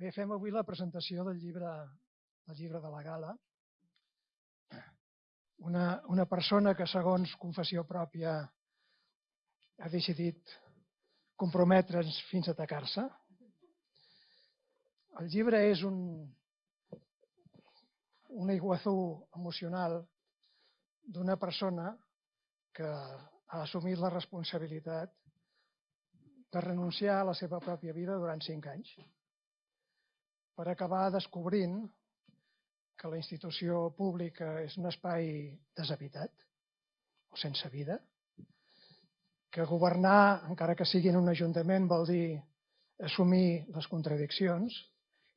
Bé, fem avui la presentació del llibre, del llibre de la gala. Una, una persona que, segons confessió pròpia, ha decidit comprometre's fins a atacar-se. El llibre és un, un iguazú emocional d'una persona que ha assumit la responsabilitat de renunciar a la seva pròpia vida durant cinc anys per acabar descobrint que la institució pública és un espai deshabitat o sense vida, que governar, encara que sigui en un ajuntament, vol dir assumir les contradiccions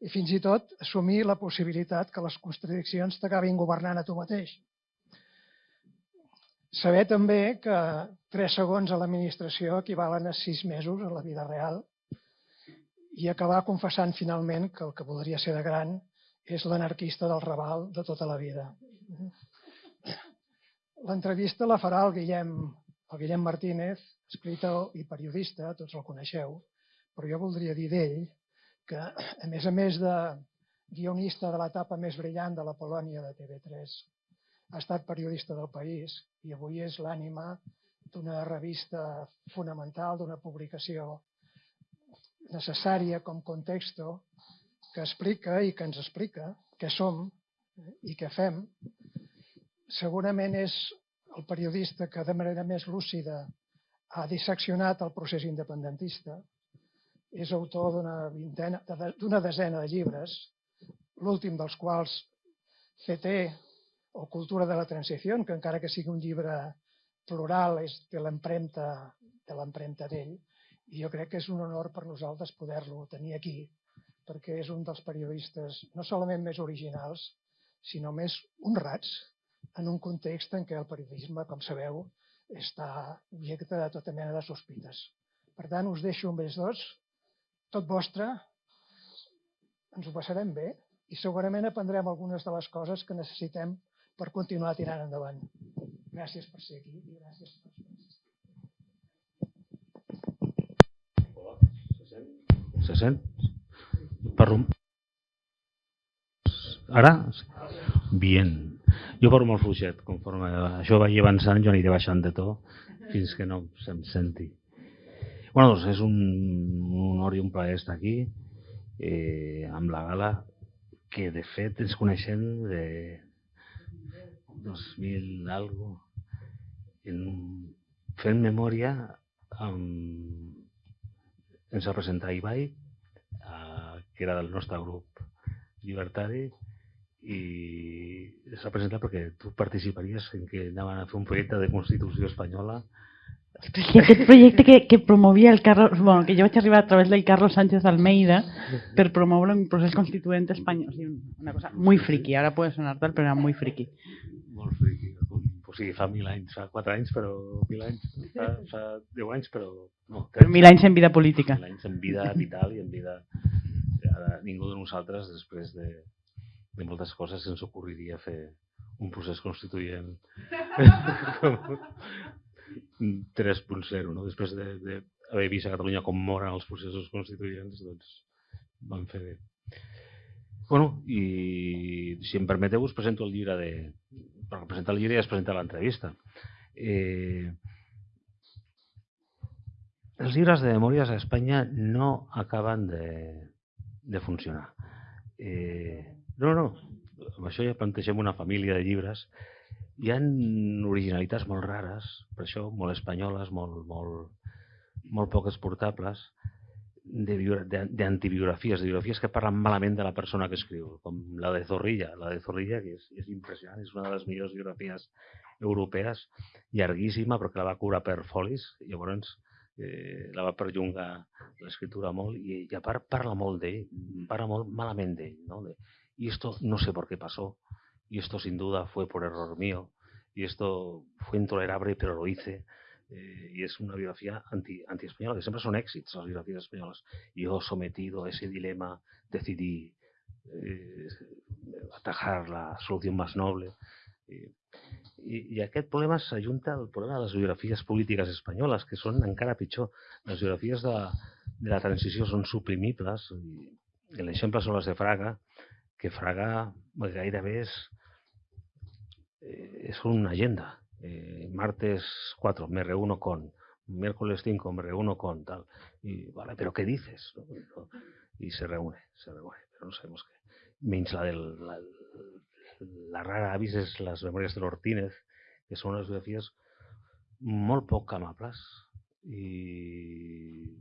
i fins i tot assumir la possibilitat que les contradiccions t'acabin governant a tu mateix. Saber també que tres segons a l'administració equivalen a sis mesos a la vida real i acabar confessant finalment que el que voldria ser de gran és l'anarquista del Raval de tota la vida. L'entrevista la farà el Guillem, el Guillem Martínez, escritor i periodista, tots el coneixeu, però jo voldria dir d'ell que, a més a més de guionista de l'etapa més brillant de la Polònia de TV3, ha estat periodista del País i avui és l'ànima d'una revista fonamental, d'una publicació necessària com contexto que explica i que ens explica què som i què fem, segurament és el periodista que de manera més lúcida ha disseccionat el procés independentista, és autor d'una desena de llibres, l'últim dels quals CT o Cultura de la Transició, que encara que sigui un llibre plural és de l'empremta de l'empremta d'ell, i jo crec que és un honor per nosaltres poder-lo tenir aquí, perquè és un dels periodistes no solament més originals, sinó més honrats en un context en què el periodisme, com sabeu, està objecte de tota mena de sospites. Per tant, us deixo amb ells dos, tot vostre, ens ho passarem bé i segurament aprendrem algunes de les coses que necessitem per continuar tirant endavant. Gràcies per ser aquí i gràcies per Se sent? Parlo... Ara? Bien. Jo parlo molt fluixet, conforme això vagi avançant jo aniré baixant de to fins que no se'm senti. Bueno, doncs és un, un honor i un plaer estar aquí eh, amb la gala que de fet ens coneixem de 2000 algo en, fent memòria amb ens va presentar Ibai, eh, que era del nostre grup llibertari, i es va presentar perquè tu participaries en que anaven a fer un projecte de Constitució espanyola aquest projecte que, que promovia el Carlos, bueno, que jo vaig arribar a través del Carlos Sánchez Almeida per promoure un procés constituent espanyol. O sigui, una cosa muy friki, ara puede sonar tal, però era muy friki. Molt friki o sigui, fa mil anys, fa quatre anys, però mil anys, fa, fa deu anys, però no. Però mil anys en vida política. Mil anys en vida vital i en vida... Ara, ningú de nosaltres, després de, de moltes coses, se'ns ocorriria fer un procés constituent 3.0, no? Després d'haver de, vist a Catalunya com moren els processos constituents, doncs vam fer bé. Bueno, i si em permeteu us presento el llibre de, per presentar el llibre i es presenta l'entrevista. Eh, els llibres de memòries a Espanya no acaben de, de funcionar. Eh, no, no, amb això ja plantegem una família de llibres. Hi ha originalitats molt rares, per això molt espanyoles, molt, molt, molt poc exportables, d'antibiografies, de, de, de biografies que parlen malament de la persona que escriu, com la de Zorrilla. La de Zorrilla, que és impressionant, és una de les millors biografies europees, llarguíssima, però que la va cobrar per folis, llavors eh, la va perllongar l'escriptura molt, i, i a part parla molt d'ell, parla molt malament d'ell, ¿no? De, y esto no sé por qué pasó, y esto sin duda fue por error mío, y esto fue intolerable, pero lo hice, eh, y es una biografía anti, anti-española, que siempre son éxitos las biografías españolas. Yo, sometido a ese dilema, decidí eh, atajar la solución más noble. Eh, i, I aquest problema s'ajunta al problema de les biografies polítiques espanyoles, que són encara pitjor. Les biografies de, de la transició són suprimibles i, l'exemple són les de Fraga, que Fraga gairebé és, eh, és una agenda. Eh, martes 4, me reúno con, miércoles 5 me reúno con tal. Y, vale, pero ¿qué dices? Y se reúne, se reúne, pero no sabemos qué. La del... La, la rara avis és les memòries de l'Ortínez, que són unes biografies molt poc amables i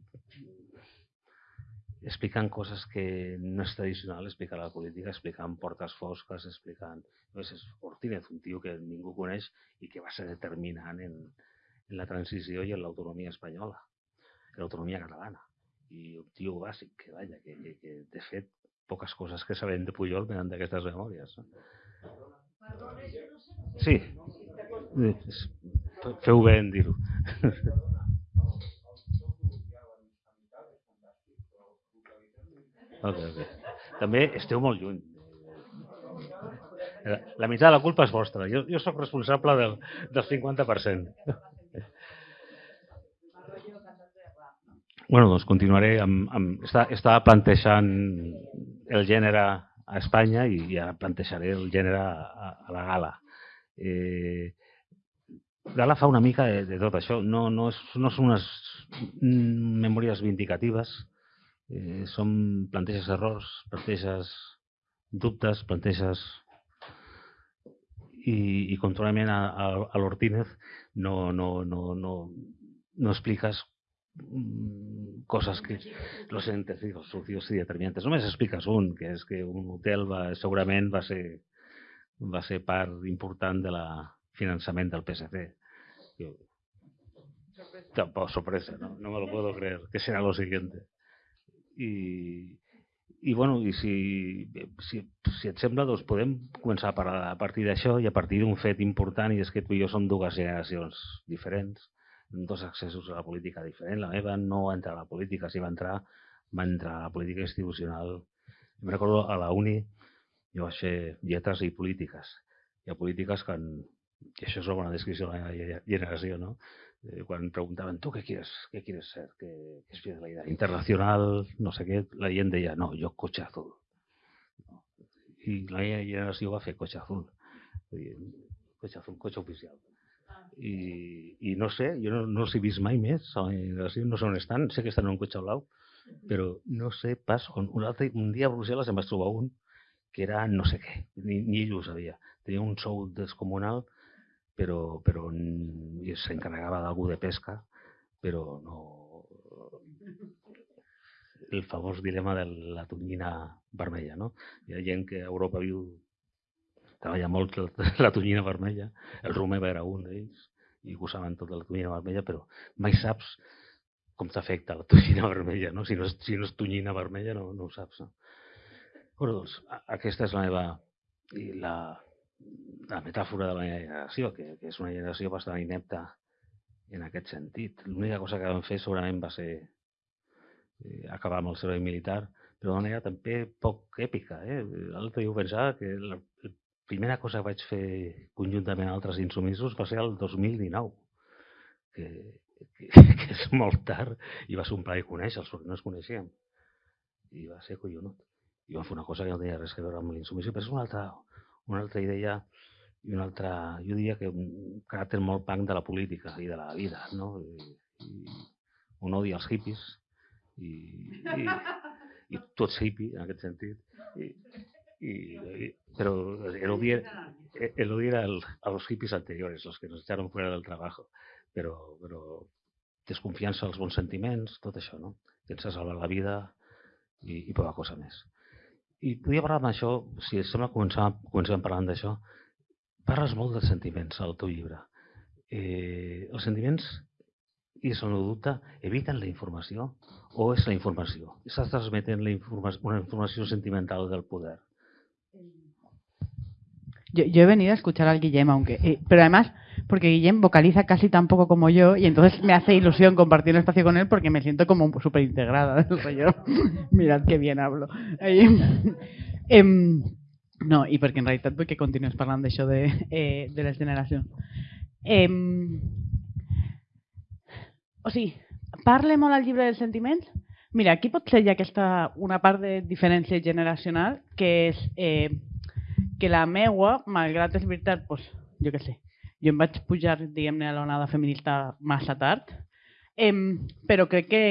explicant coses que no és tradicional explicar la política, explicant portes fosques, explicant... és Ortínez, un tio que ningú coneix i que va ser determinant en, en la transició i en l'autonomia espanyola, en l'autonomia catalana. I un tio bàsic, que, vaja, que, que, que de fet poques coses que sabem de Pujol venen d'aquestes memòries. No? Sí, feu bé en dir-ho. Okay, okay. També esteu molt lluny. La meitat de la culpa és vostra. Jo, jo sóc responsable del, del 50%. bueno, doncs continuaré amb... amb estava plantejant el gènere a Espanya i ja plantejaré el gènere a, a la gala. Eh, Gala fa una mica de, de tot això. No, no, és, no són unes memòries vindicatives, eh, són planteges errors, planteges dubtes, planteges i, i controlament a, a, a l'Ortínez no, no, no, no, no expliques mm, coses que los científicos socios y determinantes. Només expliques un, que és que un hotel va, segurament va ser, va ser part important de la finançament del PSC. Tampoco sorpresa, ¿no? no me lo puedo creer, que será lo siguiente. I, i, bueno, i si, si, si et sembla, doncs podem començar a parlar a partir d'això i a partir d'un fet important i és que tu i jo som dues generacions diferents, dos accessos a la política diferent. La meva no va entrar a la política, si va entrar, va entrar a la política institucional. Em recordo a la uni, jo vaig fer lletres i polítiques. Hi ha polítiques que, han, que això és una bona descripció de la generació, ¿no? Eh, quan preguntaven, tu què quieres, què quieres ser? Què, què és la idea? Internacional, no sé què, la gent deia, no, jo cotxe azul. I la generació va fer cotxe azul. Cotxe azul, cotxe oficial. I, i no sé, jo no, no els he vist mai més, a la generació, no sé on estan, sé que estan en un cotxe blau, però no sé pas on. Un, altre, un dia a Brussel·les em vaig trobar un que era no sé què, ni, ni ell ho sabia. Tenia un sou descomunal però, però s'encarregava d'algú de pesca, però no... El famós dilema de la tonyina vermella, no? Hi ha gent que a Europa viu, treballa molt la tonyina vermella, el Romeva era un d'ells, i ho saben tot de la tonyina vermella, però mai saps com t'afecta la tonyina vermella, no? Si no és, si no és tonyina vermella no, no ho saps, no? Bueno, doncs, aquesta és la meva... La, la metàfora de la meva generació, que, que és una generació bastant inepta en aquest sentit. L'única cosa que vam fer segurament va ser eh, acabar amb el servei militar, però d'una manera també poc èpica. Eh? L'altre dia ho pensava que la, primera cosa que vaig fer conjuntament amb altres insumisos va ser el 2019, que, que, que és molt tard i va ser un plaer conèixer-los perquè no es coneixíem. I va ser collonut. I vam fer una cosa que no tenia res a veure amb l'insumissió, però és una altra, una altra idea i una altra, jo diria que un caràcter molt punk de la política i de la vida, no? I, i un odi als hippies i, i, i tots hippie en aquest sentit. I, i, i, però el odi, era el, a los hippies anteriores, los que nos echaron fuera del trabajo. Però, però desconfiança als bons sentiments, tot això, no? Pensa salvar la vida i, i poca cosa més. I podria parlar d'això, si et sembla, començar, comencem parlant d'això. Parles molt dels sentiments al teu llibre. Eh, els sentiments, i això no dubte, eviten la informació o és la informació? Estàs transmetent la informa una informació sentimental del poder. Yo, he venido a escuchar al Guillem, aunque, eh, pero además porque Guillem vocaliza casi tan poco como yo y entonces me hace ilusión compartir un espacio con él porque me siento como súper integrada. Mirad qué bien hablo. eh, no, i perquè en realitat vull que continues parlant d'això de, eh, de les generacions. Eh, o sigui, parle al llibre dels sentiments Mira, aquí pot ser ja aquesta una part de diferència generacional, que eh, que la meua, malgrat és veritat, doncs, jo què sé, jo em vaig pujar, diguem-ne, a l'onada feminista massa tard, eh, però crec que,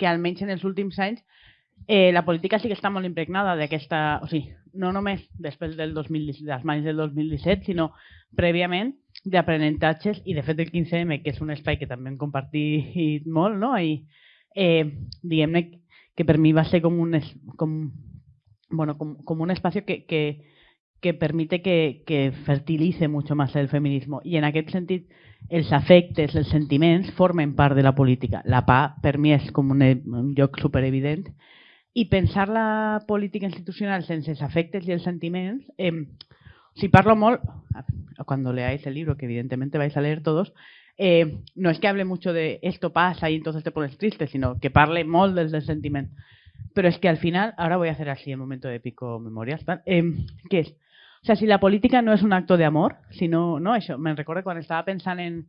que almenys en els últims anys eh, la política sí que està molt impregnada d'aquesta... O sigui, no només després del 2017, dels maig del 2017, sinó prèviament d'aprenentatges i de fet el 15M, que és un espai que també hem compartit molt, no? I, eh, diguem-ne que per mi va ser com un, com, bueno, com, com un espacio que, que, que permite que, fertilice mucho más el feminismo. I en aquest sentit, els afectes, els sentiments, formen part de la política. La pa, per mi, és com un, un lloc superevident. I pensar la política institucional sense els afectes i els sentiments, eh, si parlo molt, cuando leáis el libro, que evidentemente vais a leer todos, eh, no es que hable mucho de esto pasa y entonces te pones triste, sino que parle molt del, sentiment. Pero es que al final, ahora voy a hacer así en momento de pico memorias, eh, que és, o sea, si la política no és un acto de amor, sinó, no, això, me'n recordo quan estava pensant en,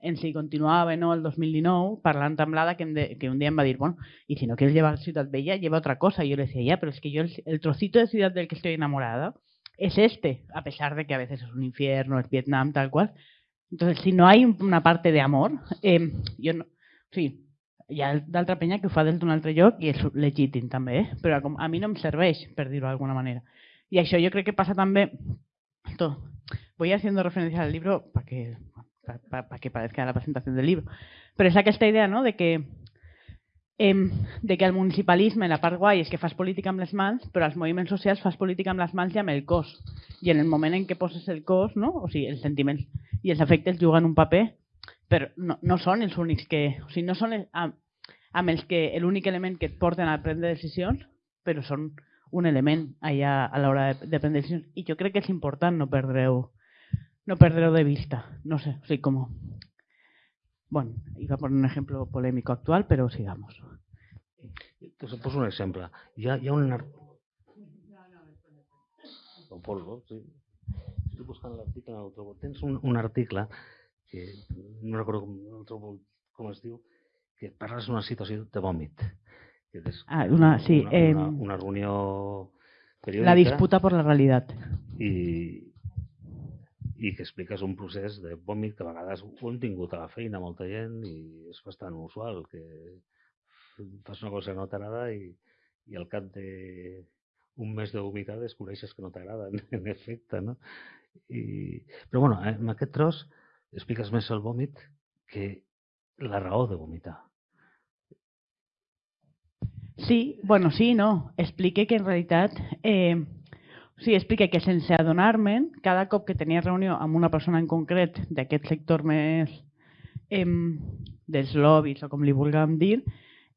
en si continuava no el 2019, parlant amb l'Ada, que, em de, que un dia em va dir, bueno, y si no quieres llevar Ciutat Bella, lleva otra cosa. Y yo le decía, ya, pero es que yo el, el trocito de ciudad del que estoy enamorada es este, a pesar de que a veces es un infierno, es Vietnam, tal cual. Entonces, si no hay una parte de amor, eh, jo no... Sí, hi ha d'altra penya que ho fa des d'un altre lloc i és legítim també, eh? però com a mi no em serveix, per dir-ho d'alguna manera. I això jo crec que passa també... Esto, voy haciendo referencia al libro para que, para, para que parezca la presentación del libro. Però és aquesta idea no? de que eh, de que el municipalisme, la part guai és que fas política amb les mans, però als moviments socials fas política amb les mans i amb el cos. I en el moment en què poses el cos, no? o sigui, els sentiments i els efectes juguen un paper, però no, no són els únics que... O sigui, no són els, amb, amb els que l'únic element que et porten a prendre decisions, però són un element allà a l'hora de, de prendre decisions. I jo crec que és important no perdre-ho no perdre de vista. No sé, o sigui, com... Bueno, iba a poner un ejemplo polémico actual, pero sigamos. Pues un exemple. Hi ha, hi ha un... ar- O polvo, sí. Estic buscant l'article, no el trobo. Tens un, un article que no recordo com, no trobo com es diu, que parles d'una situació de vòmit. És Ah, una, sí, una, eh, una, una reunió periòdica la disputa por la realidad. i, i que expliques un procés de vòmit que a vegades ho hem tingut a la feina molta gent i és bastant usual que fas una cosa que no t'agrada i, i al cap de un mes de vomitar descobreixes que no t'agrada, en, en efecte, no? I, però bueno, eh, en aquest tros expliques més el vòmit que la raó de vomitar. Sí, bueno, sí, no. Explique que en realitat... Eh, sí, explique que sense adonar-me'n, cada cop que tenia reunió amb una persona en concret d'aquest sector més eh, dels lobbies o com li vulguem dir,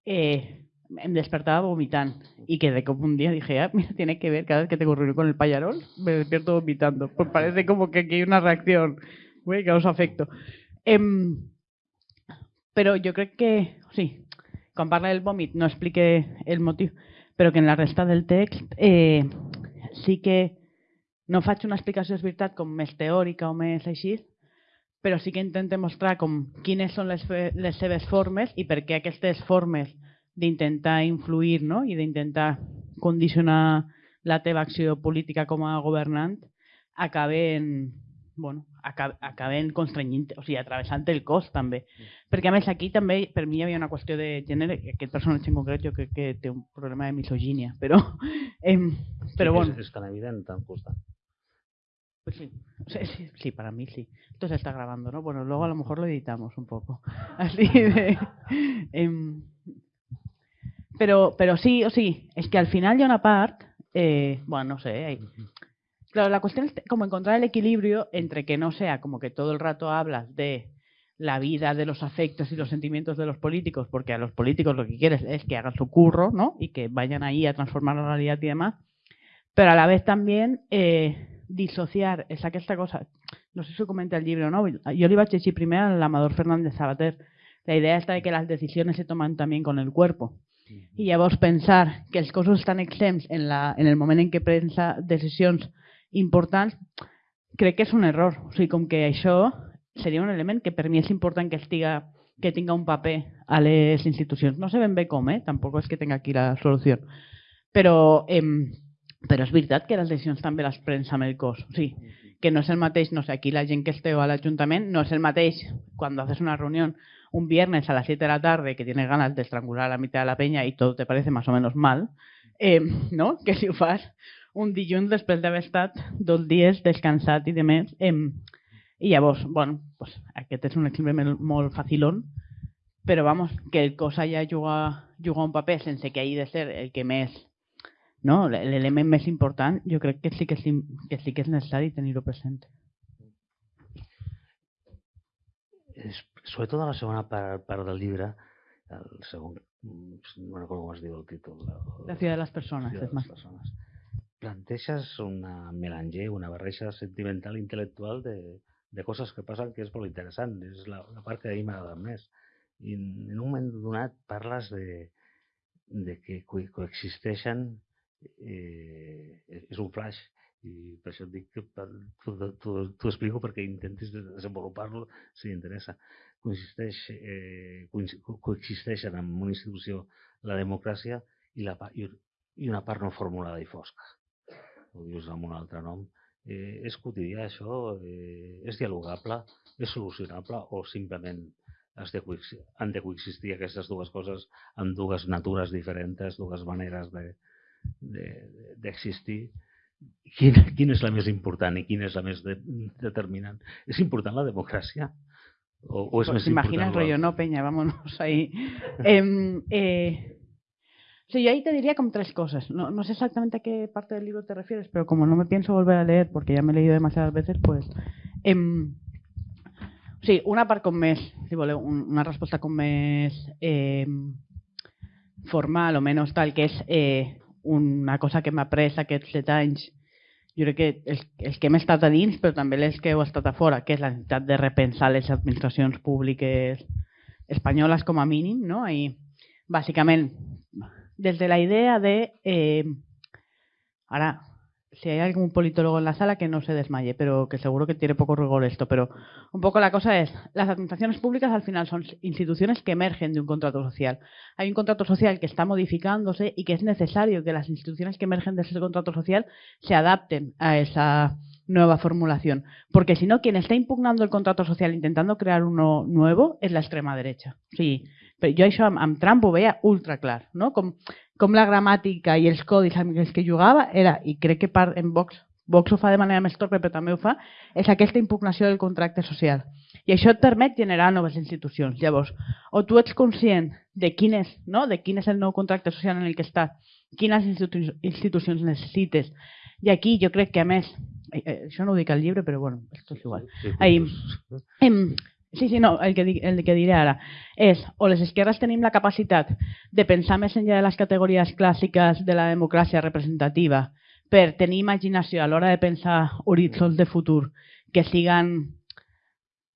eh, em despertaba vomitando y que de como un día dije, ah, mira, tiene que ver, cada vez que tengo reunión con el payarol, me despierto vomitando. Pues parece como que aquí hay una reacción, güey, causa afecto. Em, però jo crec que, sí, quan parla del vòmit no explique el motiu, però que en la resta del text eh, sí que no faig una explicació, és veritat, com més teòrica o més així, però sí que intente mostrar com quines són les, les seves formes i per què aquestes formes d'intentar influir no? i d'intentar condicionar la teva acció política com a governant acaben, bueno, aca- acaben constrenyint, o sigui, atravessant el cos també. Perquè a més aquí també per mi hi havia una qüestió de gènere, que aquest personatge en concret jo crec que té un problema de misogínia, però, em, però sí, bueno. És, és tan evident tan costat. Pues sí. Sea, sí, sí, para mí sí. Esto se está grabando, ¿no? Bueno, luego a lo mejor lo editamos un poco. Así de... pero, pero sí, o sí, es que al final hay una part, eh, bueno, no sé, hay- claro, la cuestión es como encontrar el equilibrio entre que no sea como que todo el rato hablas de la vida, de los afectos y los sentimientos de los políticos, porque a los políticos lo que quieres es que hagan su curro, ¿no? Y que vayan ahí a transformar la realidad y demás, pero a la vez también eh, disociar és aquesta cosa, no sé si comenta el llibre o no, jo li vaig llegir primer a l'Amador Fernández Sabater, la idea esta de que las decisiones se toman también con el cuerpo. I llavors pensar que els cossos estan exempts en, la, en el moment en què pensa decisions importants, crec que és un error. O sigui, com que això seria un element que per mi és important que estiga que tinga un paper a les institucions. No sé ben bé com, eh? tampoc és que tinc aquí la solució. Però, eh, però és veritat que les decisions també les prens amb el cos. O sigui, que no és el mateix, no sé, aquí la gent que esteu a l'Ajuntament no és el mateix quan haces una reunió un viernes a las 7 de la tarde que tienes ganas de estrangular a la mitad de la peña y todo te parece más o menos mal, eh, no? que si ho fas un dilluns després d'haver estat dos dies descansat i de més. Eh, I llavors, bueno, pues, aquest és un exemple molt facilón, però vamos, que el cos allà juga, juga un paper sense que hagi de ser el que més no? l'element més important, jo crec que sí que, sí, que, sí que és necessari tenir-ho present. Sobretot a la segona part, part del llibre, el segon, no recordo com es diu el títol. El, la ciutat de les persones. La ciutat de les persones. Planteges una melanger, una barreja sentimental i intel·lectual de, de coses que passen que és molt interessant. És la, la part que a mi m'agrada més. I en un moment donat parles de, de que coexisteixen eh, és un flash i per això et dic que t'ho explico perquè intentis desenvolupar-lo si t'interessa. Consisteix, eh, coexisteixen en una institució la democràcia i, la, i una part no formulada i fosca. Ho dius amb un altre nom. Eh, és quotidià això? Eh, és dialogable? És solucionable? O simplement has de, han de coexistir aquestes dues coses amb dues natures diferents, dues maneres de, d'existir, de, quina, quina és la més important i quina és la més de, determinant? ¿És important la democràcia? ¿O, o es pues más imaginas rollo, no, Peña, vámonos ahí. eh, eh, sí, yo ahí te diría como tres cosas. No, no sé exactamente a qué parte del libro te refieres, pero como no me pienso volver a leer porque ya me he leído demasiadas veces, pues... Eh, sí, una part com més, si voleu, una resposta com més eh, formal o menys tal, que és eh, una cosa que m'ha pres aquests set anys, jo crec que els, els que hem estat a dins, però també els que heu estat a fora, que és la necessitat de repensar les administracions públiques espanyoles com a mínim, no? I bàsicament, des de la idea de... Eh, ara, si hay algún politólogo en la sala que no se desmaye, pero que seguro que tiene poco rigor esto, pero un poco la cosa es, las administraciones públicas al final son instituciones que emergen de un contrato social. Hay un contrato social que está modificándose y que es necesario que las instituciones que emergen de ese contrato social se adapten a esa nueva formulación, porque si no, quien está impugnando el contrato social intentando crear uno nuevo es la extrema derecha. Sí, però jo això amb, amb Trump ho veia ultra clar, no? com com la gramàtica i els codis amb els que jugava era, i crec que part en Vox, Vox ho fa de manera més torpe però també ho fa, és aquesta impugnació del contracte social. I això et permet generar noves institucions. Llavors, o tu ets conscient de quin és, no? de quin és el nou contracte social en el que estàs, quines institu institucions necessites. I aquí jo crec que a més, eh, eh, això no ho dic al llibre, però bueno, esto és igual. Ahí, em, Sí, sí, no, el que, el que diré ara és o les esquerres tenim la capacitat de pensar més enllà de les categories clàssiques de la democràcia representativa per tenir imaginació a l'hora de pensar horitzons de futur que siguen,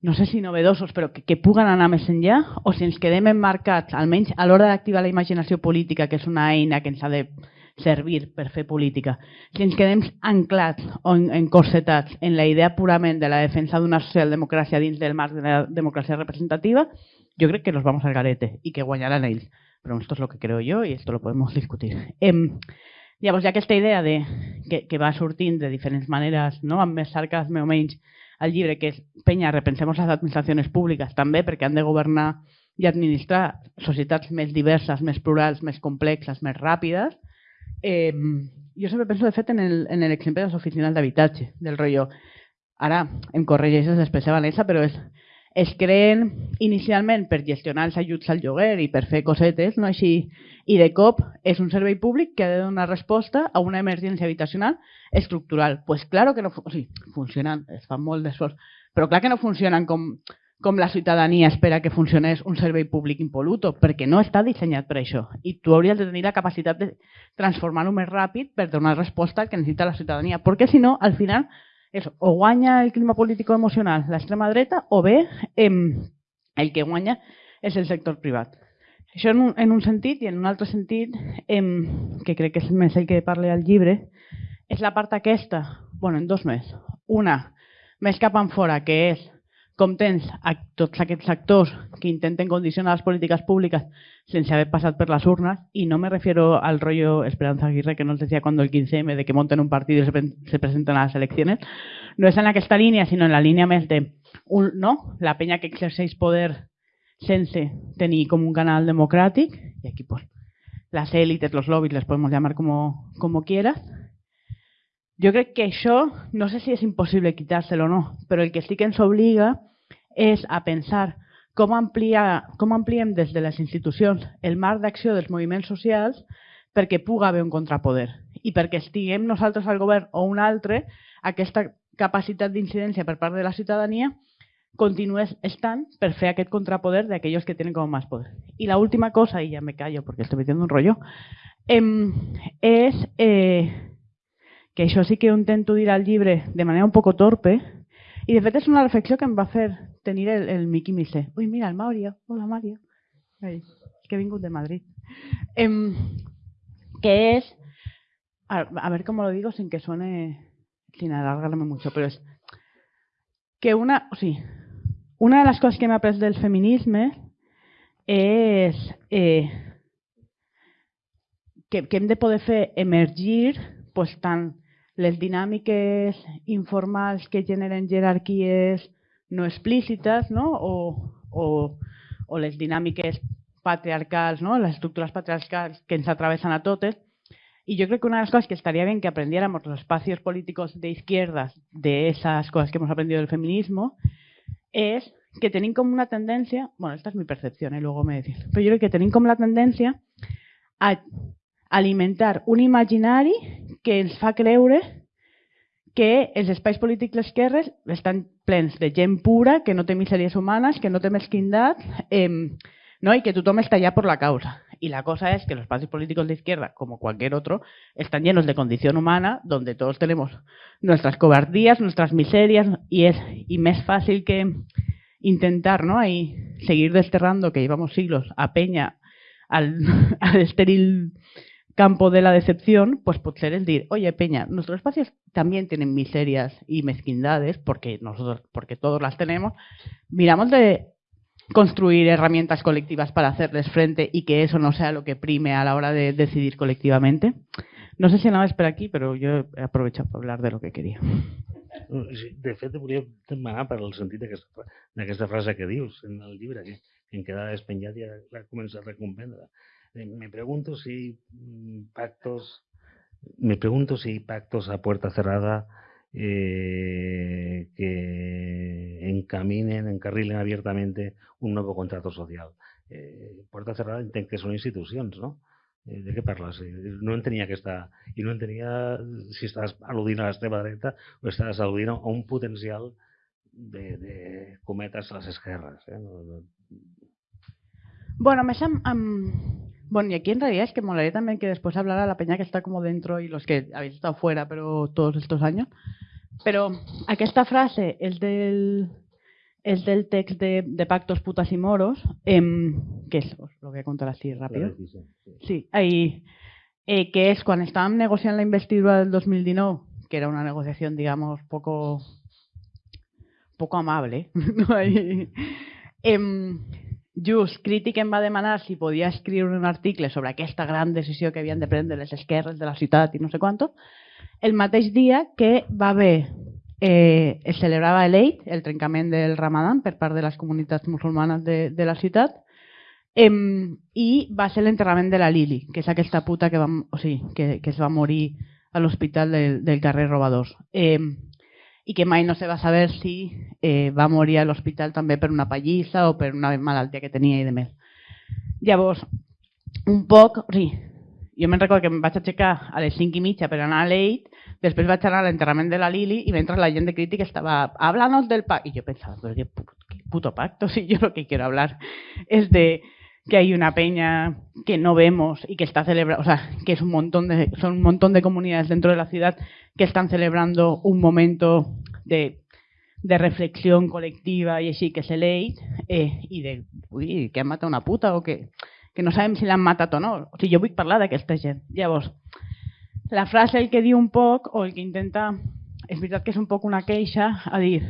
no sé si novedosos, però que, que puguen anar més enllà, o si ens quedem emmarcats, almenys a l'hora d'activar la imaginació política, que és una eina que ens ha de servir per fer política. Si ens quedem anclats o encorsetats en la idea purament de la defensa d'una socialdemocràcia dins del marc de la democràcia representativa, jo crec que nos vamos al garete i que guanyaran ells. Però esto es lo que creo yo y esto lo podemos discutir. Eh, llavors, hi ha aquesta idea de, que, que va sortint de diferents maneres, no? amb més sarcasme o menys, al llibre, que és penya, repensem les administracions públiques també perquè han de governar i administrar societats més diverses, més plurals, més complexes, més ràpides, Eh, jo sempre penso, de fet, en l'exemple de les oficines d'habitatge, del rotllo. Ara em corregeixes després de Vanessa, però és, es creen inicialment per gestionar els ajuts al lloguer i per fer cosetes, no així, i de cop és un servei públic que ha de donar resposta a una emergència habitacional estructural. Pues claro que no o sigui, funcionen, es fan molt d'esforç, però clar que no funcionen com com la ciutadania espera que funcionés un servei públic impoluto, perquè no està dissenyat per això. I tu hauries de tenir la capacitat de transformar-ho més ràpid per donar resposta al que necessita la ciutadania. Perquè si no, al final, és, o guanya el clima polític emocional l'extrema dreta o bé eh, el que guanya és el sector privat. Això en un, en un sentit i en un altre sentit, eh, que crec que és més el que parla al llibre, és la part aquesta, bueno, en dos més. Una, més cap en fora, que és com tens a tots aquests actors que intenten condicionar les polítiques públiques sense haver passat per les urnes, y no me refiero al rollo Esperanza Aguirre que nos decía cuando el 15M de que monten un partido y se, se presenten a les eleccions, no és en aquesta línia, sinó en la línia més de un, no? la penya que exerceix poder sense tenir com un canal democràtic, i aquí pues, las élites, los lobbies, les podemos llamar como, como quieras, jo crec que això, no sé si és impossible quitar-se'l o no, però el que sí que ens obliga és a pensar com, ampliar, com ampliem des de les institucions el marc d'acció dels moviments socials perquè puga haver un contrapoder i perquè estiguem nosaltres al govern o un altre, aquesta capacitat d'incidència per part de la ciutadania continúes estant per fer aquest contrapoder d'aquells que tenen com més poder. I la última cosa, i ja me callo perquè estoy metiendo un rollo, eh, és eh, que això sí que ho intento dir al llibre de manera un poco torpe, i de fet és una reflexió que em va fer tenir el, el Miqui Missé. Ui, mira, el Mario. Hola, Mario. Ai, que he de Madrid. Em, que és, a, ver cómo lo digo sin que suene, sin alargarme mucho, pero es que una, sigui, una de les coses que m'ha après del feminisme és eh, que, que hem de poder emergir pues, tant les dinàmiques informals que generen jerarquies no explícites no? O, o, o les dinàmiques patriarcals, ¿no? les estructuras patriarcals que ens atravesan a totes. Y yo creo que una de las cosas que estaría bien que aprendiéramos los espacios políticos de izquierdas de esas cosas que hemos aprendido del feminismo es que tienen como una tendencia, bueno, esta es mi percepción, y ¿eh? luego me decís, pero yo creo que tienen como la tendencia a alimentar un imaginari que ens fa creure que els espais polítics d'esquerres estan plens de gent pura, que no té misèries humanes, que no té mesquindat, eh, ¿no? y que tothom està allà per la causa. Y la cosa es que los partidos políticos de izquierda, como cualquier otro, están llenos de condición humana, donde todos tenemos nuestras cobardías, nuestras miserias, y es y más fácil que intentar ¿no? Ahí seguir desterrando, que llevamos siglos, a Peña al, al estéril campo de la decepción, pues ser el decir, oye Peña, nuestros espacios también tienen miserias y mezquindades, porque nosotros, porque todos las tenemos, miramos de construir herramientas colectivas para hacerles frente y que eso no sea lo que prime a la hora de decidir colectivamente. No sé si nada es por aquí, pero yo he aprovechado para hablar de lo que quería. De fet, volia demanar per el sentit d'aquesta frase que dius en el llibre, que, que em quedava despenjat i l'ha començat a comprendre. Eh, me pregunto si pactos, me pregunto si pactos a puerta cerrada eh, que encaminen, encarrilen abiertamente un nuevo contrato social. Eh, puerta cerrada que són institucions, no? De què parles? No entenia aquesta... I no entenia si estàs al·ludint a l'extrema dreta o estàs al·ludint a un potencial de, de cometes a les esquerres. No, no... Bueno, més amb, amb, Bueno, y aquí en realidad es que molaría también que después hablara la peña que está como dentro y los que habéis estado fuera pero todos estos años. Pero esta frase es del, es del text de, de Pactos, Putas y Moros, eh, que es, os lo voy a contar así rápido. Sí, ahí, eh, que es cuando estaban negociando la investidura del 2019, que era una negociación, digamos, poco, poco amable, ¿no? ahí, eh, Just Crític em va demanar si podia escriure un article sobre aquesta gran decisió que havien de prendre les esquerres de la ciutat i no sé quant, el mateix dia que va haver eh, es celebrava l'Eid, el trencament del Ramadan per part de les comunitats musulmanes de, de la ciutat, eh, i va ser l'enterrament de la Lili, que és aquesta puta que, va, o sigui, que, que es va morir a l'hospital del, del carrer Robadors. Eh, i que mai no se va saber si eh, va morir a l'hospital també per una pallissa o per una malaltia que tenia i de més. Llavors, un poc, o sigui, jo me'n recordo que em vaig a les 5 i mitja per anar a l'EIT, després vaig anar a l'enterrament de la Lili i mentre la gent de crítica estava hablando del pacto. I jo pensava, però qué puto pacto, si yo lo que quiero hablar es de que hay una peña que no vemos y que está celebrando, o sea, que es un montón de, son un montón de comunidades dentro de la ciudad que están celebrando un momento de, de reflexión colectiva i així que se l'eix eh, i de, ui, que han matat una puta o que, que no sabem si l'han matat o no. O sigui, jo vull parlar d'aquesta gent. Llavors, la frase el que diu un poc o el que intenta, és veritat que és un poc una queixa a dir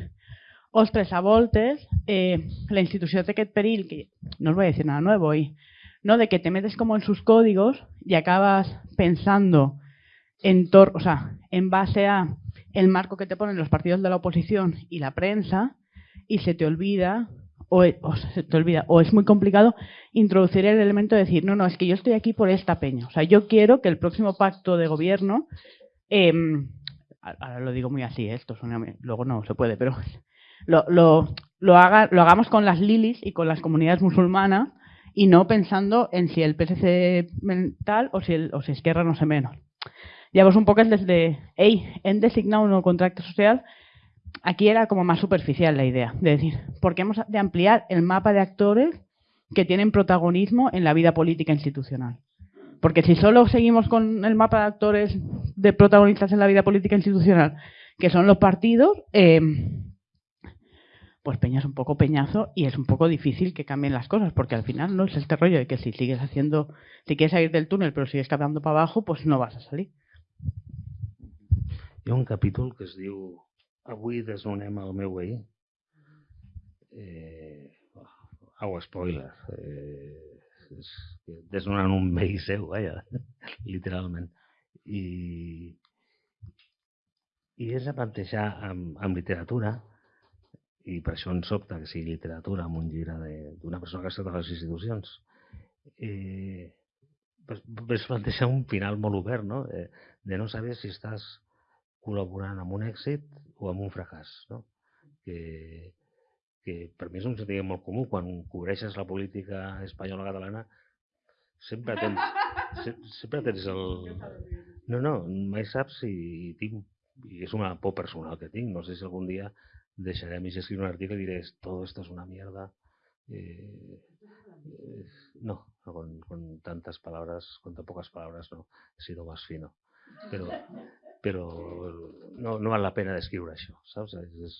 ostres, a voltes, eh, la institució té aquest perill, que no os voy a decir nada nuevo, y, ¿no? de que te metes como en sus códigos y acabas pensando en, o sea, en base a el marco que te ponen los partidos de la oposición y la prensa y se te olvida o, o, se te olvida o es muy complicado introducir el elemento de decir no no es que yo estoy aquí por esta peña o sea yo quiero que el próximo pacto de gobierno eh, ahora lo digo muy así ¿eh? esto suena, luego no se puede pero lo, lo, lo, haga, lo hagamos con las lilis y con las comunidades musulmanas y no pensando en si el PSC mental o si, el, o si Esquerra no sé menos Llavors, un poc és des de, ei, hem de signar un nou contracte social, aquí era como más superficial la idea, de decir, porque hemos de ampliar el mapa de actores que tienen protagonismo en la vida política institucional. Porque si solo seguimos con el mapa de actores de protagonistas en la vida política institucional, que son los partidos, eh, pues Peña es un poco peñazo y es un poco difícil que cambien las cosas, porque al final no es este rollo de que si sigues haciendo, si quieres salir del túnel pero sigues caminando para abajo, pues no vas a salir. Hi un capítol que es diu Avui desnonem el meu veí. Eh, au, spoiler. Eh, és, un veí seu, vaja, literalment. I, i és a plantejar literatura, i per això ens sobta que sigui literatura amb un llibre d'una persona que ha estat a les institucions, eh, ves plantejar un final molt obert, no? Eh, de no saber si estàs col·laborant amb un èxit o amb un fracàs. No? Que, que per mi és un sentiment molt comú. Quan cobreixes la política espanyola catalana, sempre tens, sempre tens el... No, no, mai saps si tinc... I és una por personal que tinc. No sé si algun dia deixarem i escriure un article diré todo esto es una mierda. Eh, eh, no, con, con tantas palabras, con tan pocas palabras no, he sido más fino. Però, no, no val la pena descriure això, saps? És,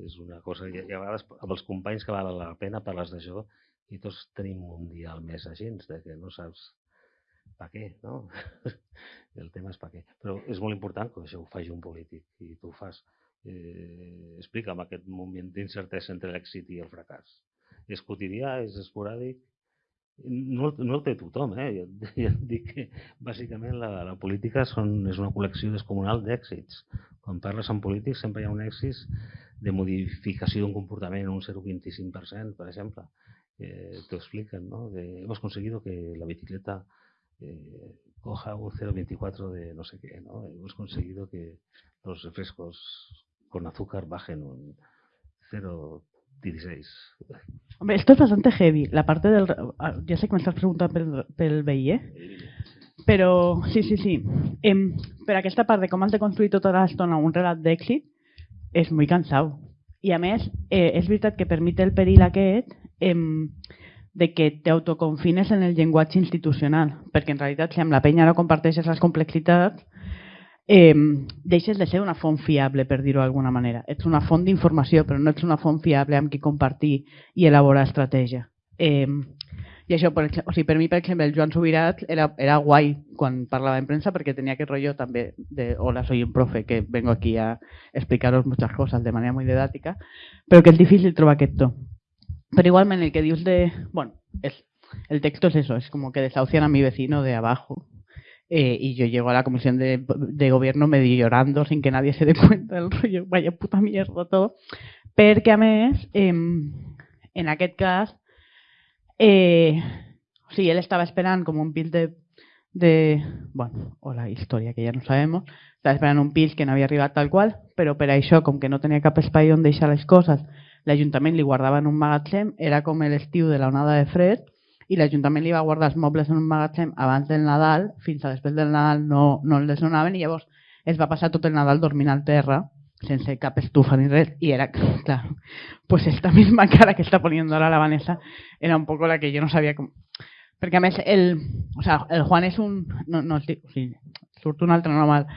és una cosa, i a vegades amb els companys que val la pena parles d'això i tots tenim un dia al mes així, de que no saps per què, no? El tema és per què. Però és molt important que això ho faci un polític i tu ho fas. Eh, explica'm aquest moment d'incertesa entre l'èxit i el fracàs. És quotidià, és esporàdic, no, no el té tothom, eh? Ja et dic que bàsicament la, la política són, és una col·lecció descomunal d'èxits. Quan parles amb polítics sempre hi ha un èxit de modificació d'un comportament en un 0,25%, per exemple. Eh, T'ho expliquen, ¿no? De, hemos conseguido que la bicicleta eh, coja un 0,24 de no sé qué, ¿no? Hemos conseguido que los refrescos con azúcar bajen un 0 16. Hombre, esto es bastante heavy. La parte del... Ah, ya sé que me estás preguntando pel, pel veí, eh? Però, sí, sí, sí. Em, per aquesta part de com has de construir tota l'estona un relat d'èxit és molt cansau. I a més, eh, és veritat que permet el perill aquest em, de que t'autoconfines en el llenguatge institucional, perquè en realitat si amb la penya no comparteixes les complexitats, eh, deixes de ser una font fiable, per dir-ho d'alguna manera. Ets una font d'informació, però no ets una font fiable amb qui compartir i elaborar estratègia. Eh, i això, per, o sigui, per mi, per exemple, el Joan Subirat era, era guai quan parlava en premsa perquè tenia aquest rotllo també de hola, soy un profe que vengo aquí a explicaros muchas cosas de manera muy didáctica, però que és difícil trobar aquest to. Però igualment el que dius de... Bueno, es, el texto es eso, es como que desahucian a mi vecino de abajo, Eh, y yo llego a la comisión de, de, gobierno medio llorando sin que nadie se dé cuenta del rollo, vaya puta mierda todo, perquè a més, eh, en aquest cas, eh, o él estaba esperant com un pil de, de, bueno, o la història que ja no sabemos, estava esperant un pil que no havia arribat tal qual, però per això, com que no tenia cap espai on deixar les coses, l'Ajuntament li guardava en un magatzem, era com l'estiu de la onada de fred, i l'Ajuntament li va guardar els mobles en un magatzem abans del Nadal, fins a després del Nadal no, no el desnonaven i llavors es va passar tot el Nadal dormint al terra sense cap estufa ni res y era, claro, pues esta misma cara que está poniendo ahora la Vanessa era un poco la que yo no sabía cómo... Perquè a més el, o sea, el Juan és un... No, no, o sigui, surt un altre normal,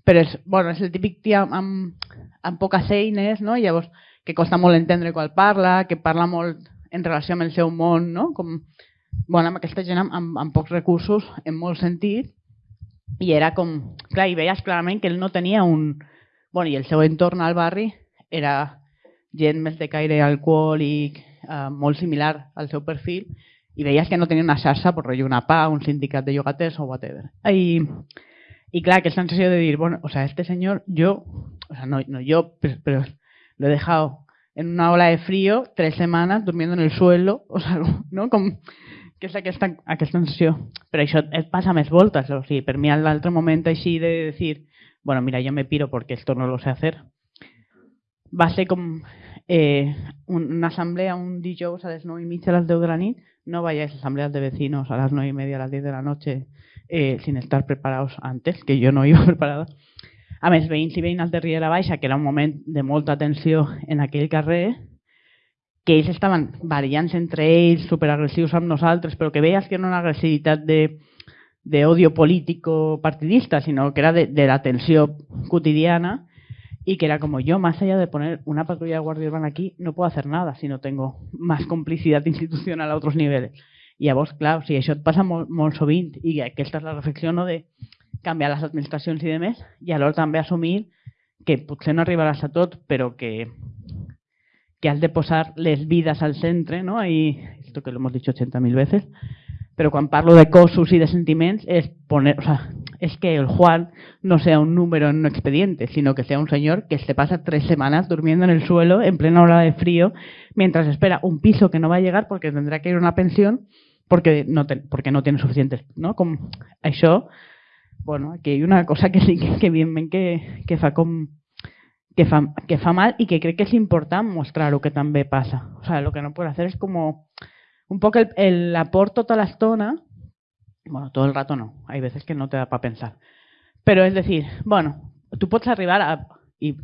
però és, bueno, és el típic tia amb, amb poques eines, no? I llavors que costa molt entendre quan parla, que parla molt en relació amb el seu món, no? Com bueno, amb aquesta gent amb, amb, amb pocs recursos en molt sentit i era com, clar, i veies clarament que ell no tenia un... Bueno, i el seu entorn al barri era gent més de caire alcohòlic, eh, molt similar al seu perfil, i veies que no tenia una xarxa, per rotllo una PA, un sindicat de llogaters o whatever. I, y claro, que sensación de decir, bueno, o sea, este señor, yo, o sea, no, no yo, pero, pero, lo he en una ola de frío tres semanas durmiendo en el suelo, o sea, no? Com, que és aquesta, aquesta sensació. Però això et passa més voltes, o sigui, per mi l'altre moment així de dir, bueno, mira, yo me piro porque esto no lo sé hacer, va ser com eh, una assemblea un dijous a les 9 i mitja a les 10 de la nit, no vayáis a asambleas de vecinos a las 9 y media, a las 10 de la noche, eh, sin estar preparados antes, que jo no iba preparada. A més, veïns i veïnes de Riera Baixa, que era un moment de molta tensió en aquell carrer, que ells estaven variant entre ells, superagressius amb nosaltres, però que veies que no una agressivitat de, de odio político partidista, sinó que era de, de la tensió quotidiana y que era como yo, más allá de poner una patrulla de guardia urbana aquí, no puedo hacer nada si no tengo más complicidad institucional a otros niveles. I llavors, clar, o sigui, això et passa molt, molt sovint i aquesta és la reflexió no, de canviar les administracions i de més i alhora també assumir que potser no arribaràs a tot, però que, que has de posar les vides al centre, ¿no? Y esto que lo hemos dicho 80.000 veces, pero quan parlo de cossos i de sentiments és poner, o sea, es que el Juan no sea un número en un expediente, sino que sea un señor que se pasa tres semanas durmiendo en el suelo en plena hora de frío mientras espera un piso que no va a llegar porque tendrá que ir a una pensión porque no, te, tiene suficientes, no? Com això, bueno, aquí hay una cosa que sí que, que evidentment que, que fa com que fa, mal i que crec que és important mostrar el que també passa. O sea, lo que no puede hacer es como un poco el, el aport tota l'estona, bueno, todo el rato no, hay veces que no te da para pensar, pero es decir, bueno, tú puedes arribar a, y,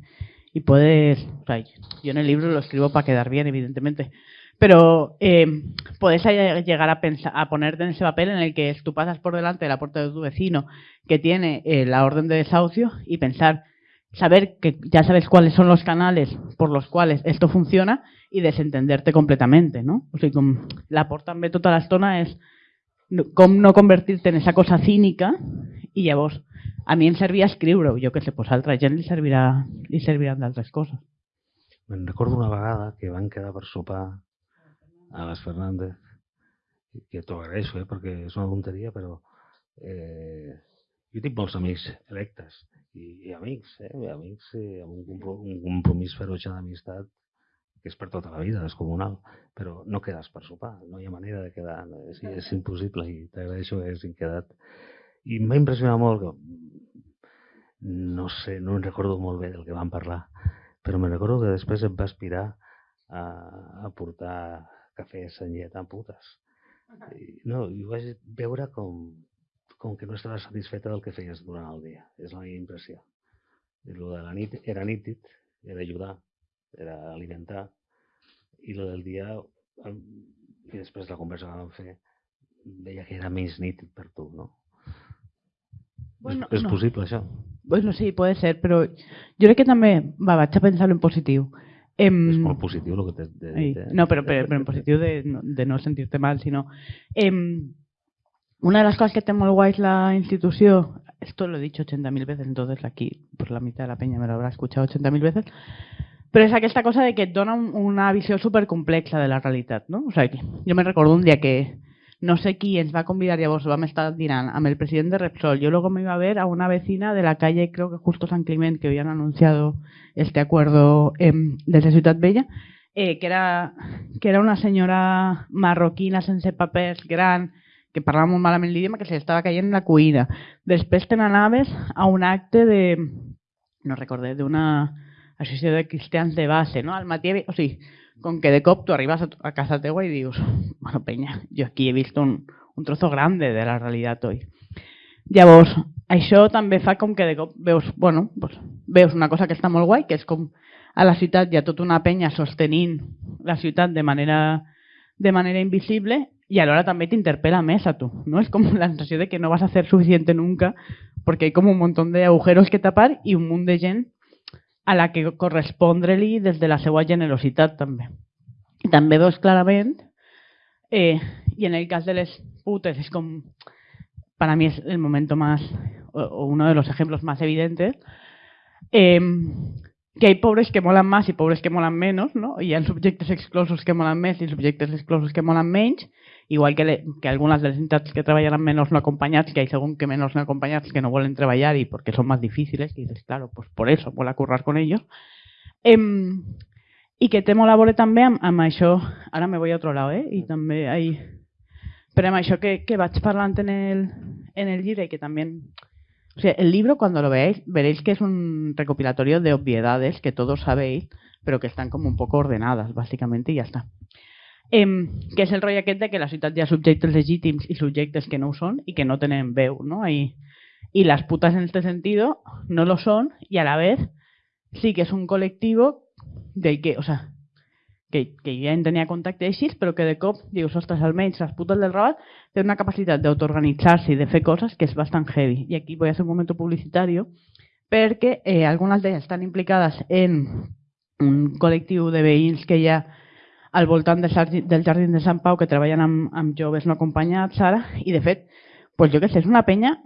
puedes, yo en el libro lo escribo para quedar bien, evidentemente, pero eh, puedes llegar a, pensar, a ponerte en ese papel en el que tú pasas por delante de la puerta de tu vecino que tiene eh, la orden de desahucio y pensar, saber que ya sabes cuáles son los canales por los cuales esto funciona y desentenderte completamente, ¿no? O sigui, com l'aport també tota l'estona és com no convertir-te en esa cosa cínica i llavors a mi em servia escriure-ho, jo que sé, pues altra gent li, servirà, li serviran d'altres coses. Me'n recordo una vegada que van quedar per sopar a les Fernández, que t'ho agraeixo, eh, perquè és una tonteria, però eh, jo tinc molts amics electes i, i amics, eh, amics eh, amb un, comprom un compromís ferotge d'amistat que és per tota la vida, és comunal, però no quedes per sopar, no hi ha manera de quedar, és, és impossible i t'agraeixo que hagin quedat. I m'ha impressionat molt que, no sé, no em recordo molt bé del que vam parlar, però me recordo que després em va aspirar a, a portar cafè senyet amb putes. I, no, i ho vaig veure com, com que no estava satisfeta del que feies durant el dia. És la meva impressió. I lo de la nit era nítid, era ajudar, era alimentar, i lo del dia, i després la conversa que vam fer, veia que era més nítid per tu, no? Bueno, és, és no. possible, això? Bueno, sí, puede ser, però jo crec que també, va, vaig a pensar en positiu. Em, És molt positiu el que t'he de dit. eh? No, però, però, però en positiu de, de no sentir-te mal, sinó... Em, una de las cosas que té molt guais la institució, esto lo he dicho 80.000 veces, entonces aquí pues la mitad de la peña me lo habrá escuchado 80.000 veces, però és aquesta cosa de que et dona un, una visió supercomplexa de la realitat, no? O sigui, jo me recordo un dia que no sé qui ens va convidar, llavors vam estar dinant amb el president de Repsol. Yo luego me iba a ver a una vecina de la calle, creo que justo San Clement, que habían anunciado este acuerdo eh, desde Ciutat Bella, eh, que, era, que era una senyora marroquina sense papers gran, que parlava molt malament l'idioma, que se li estava caient en la cuina. Després te n'anaves a un acte de, no recordé, d'una associació de cristians de base, no? Al matí, o sigui, com que de cop tu arribes a, casa teua i dius, bueno, penya, jo aquí he vist un, un trozo grande de la realitat hoy. Llavors, això també fa com que de cop veus, bueno, pues, veus una cosa que està molt guai, que és com a la ciutat hi ha tota una penya sostenint la ciutat de manera, de manera invisible y alhora també t'interpela més a tu, ¿no? Es como la sensació de que no vas a hacer suficiente nunca porque hay como un montón de agujeros que tapar i un munt de gent a la que correspondre-li des de la seva generositat també. I també veus clarament, eh, i en el cas de les putes és com, para mí es el momento más, o, o uno de los ejemplos más evidentes, eh, que hay pobres que molan más y pobres que molan menos, no? Y hi ha subjectes exclosos que molan més i subjectes exclosos que molan menys, igual que, le, que algunes de entitats que treballen amb menors no acompanyats, que hay según que menors no acompanyats que no volen treballar i perquè són més difíciles, que dices, claro, pues por eso mola currar con ellos. Em, I que a veure també amb, amb això, ara me voy a otro lado, eh? I també hay... Però amb això que, que vaig parlant en el, en el llibre que també O sea, el libro cuando lo veáis veréis que es un recopilatorio de obviedades que todos sabéis, pero que están como un poco ordenadas, básicamente, y ya está. Eh, que és el rotllo aquest de que la ciutat hi ha subjectes legítims i subjectes que no ho són i que no tenen veu, ¿no? I, y las putas en este sentido no lo son y a la vez sí que es un colectivo del que, o sea, que, que ja en tenia contacte així, però que de cop dius, ostres, almenys les putes del Rabat té una capacitat d'autoorganitzar-se i de fer coses que és bastant heavy. I aquí voy a un moment publicitari perquè eh, algunes d'elles estan implicades en un col·lectiu de veïns que ha al voltant del jardí, del jardí de Sant Pau que treballen amb, amb joves no acompanyats ara i de fet, pues jo que sé, és una penya,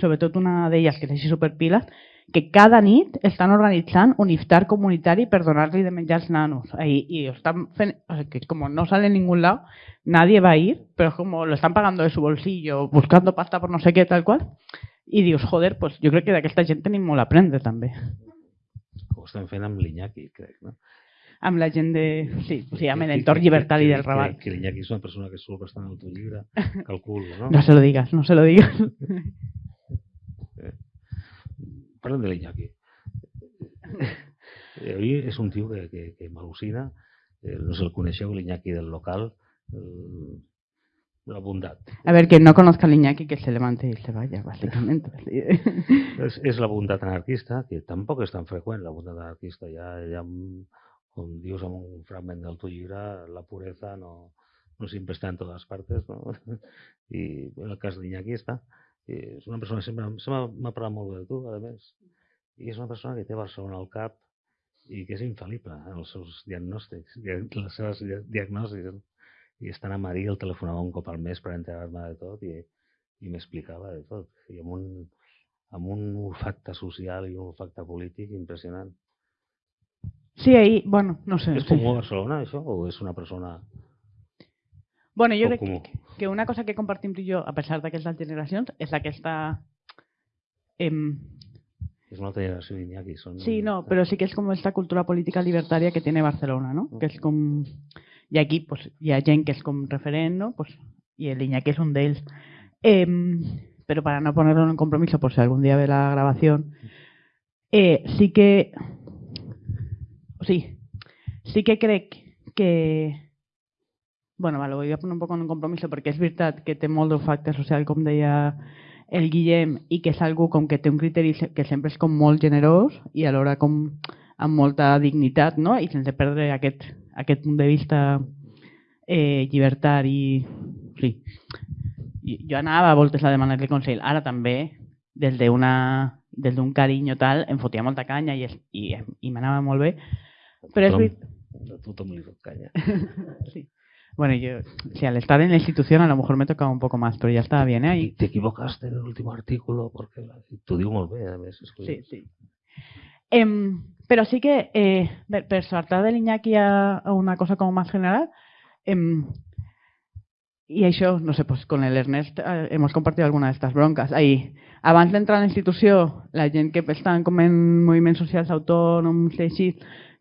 sobretot una d'elles que és així superpila, que cada nit estan organitzant un iftar comunitari per donar-li de menjar als nanos. I, y están o sea, que no sale en ningún lado, nadie va a ir, pero como lo están pagando de su bolsillo, buscando pasta por no sé qué, tal qual. I dius, joder, pues jo crec que d'aquesta gent tenim molt a aprendre, també. Ho estem fent amb l'Iñaki, crec, no? Amb la gent de... Sí, o sigui, amb l'entorn llibertari del Raval. Que, que l'Iñaki és una persona que surt bastant llibre, calculo, no? No se lo digas, no se lo digas. Parlem de l'Iñaki. Ell és un tio que, que, que m'al·lucina. Eh, no sé el coneixeu, l'Iñaki del local. Eh, la bondat. A ver, que no conozca al Iñaki que se levante y se vaya, básicamente. és, és la bondat anarquista, que tampoc és tan freqüent, la bondat anarquista. Ja com dius en un fragment del teu llibre, la pureza no, no sempre està en totes partes, no? I en el cas d'Iñaki està. I és una persona que sempre, sempre m'ha parlat molt bé de tu, a més. I és una persona que té Barcelona al cap i que és infal·lible en els seus diagnòstics, les seves diagnòstics. I estant a Marí el telefonava un cop al mes per enterar-me de tot i, i m'explicava de tot. I amb un, amb un olfacte social i un olfacte polític impressionant. Sí, ahí, bueno, no sé. És comú a Barcelona, això? O és una persona Bueno, jo crec que, que una cosa que compartim tu i jo, a pesar d'aquestes generacions, és aquesta... Em... És una altra generació d'Iñaki. Són... Sí, no, però sí que és com aquesta cultura política libertària que tiene Barcelona, ¿no? Que és com... I aquí pues, hi ha gent que és com referent, ¿no? Pues, I el Iñaki és un d'ells. Eh, pero para no ponerlo en compromiso, por si algún día ve la grabación, eh, sí que... Sí, sí que crec que bueno, vale, ho voy a poner un poc en compromiso perquè és veritat que té molt d'ofacte social, com deia el Guillem, i que és algú com que té un criteri que sempre és com molt generós i alhora com amb molta dignitat, no? I sense perdre aquest, aquest punt de vista eh, llibertari. Sí. Jo anava a voltes a demanar-li consell. Ara també, des d'un carinyo tal, em fotia molta canya i, i, i m'anava molt bé. Però és veritat... A tothom li fot canya. sí. Bueno, yo, sí, al estar en la institución a lo mejor me tocaba un poco más, pero ya estaba bien, ¿eh? Y te equivocaste en el último artículo porque diu molt bé, a més. Sí, sí. Eh, pero sí que, eh, per saltar de l'Iñaki a, a una cosa como más general, eh, y això, no sé, pues con el Ernest eh, hemos compartido alguna de estas broncas. Ahí, abans d'entrar a la institució, la gent que estan com en moviments socials autònoms així,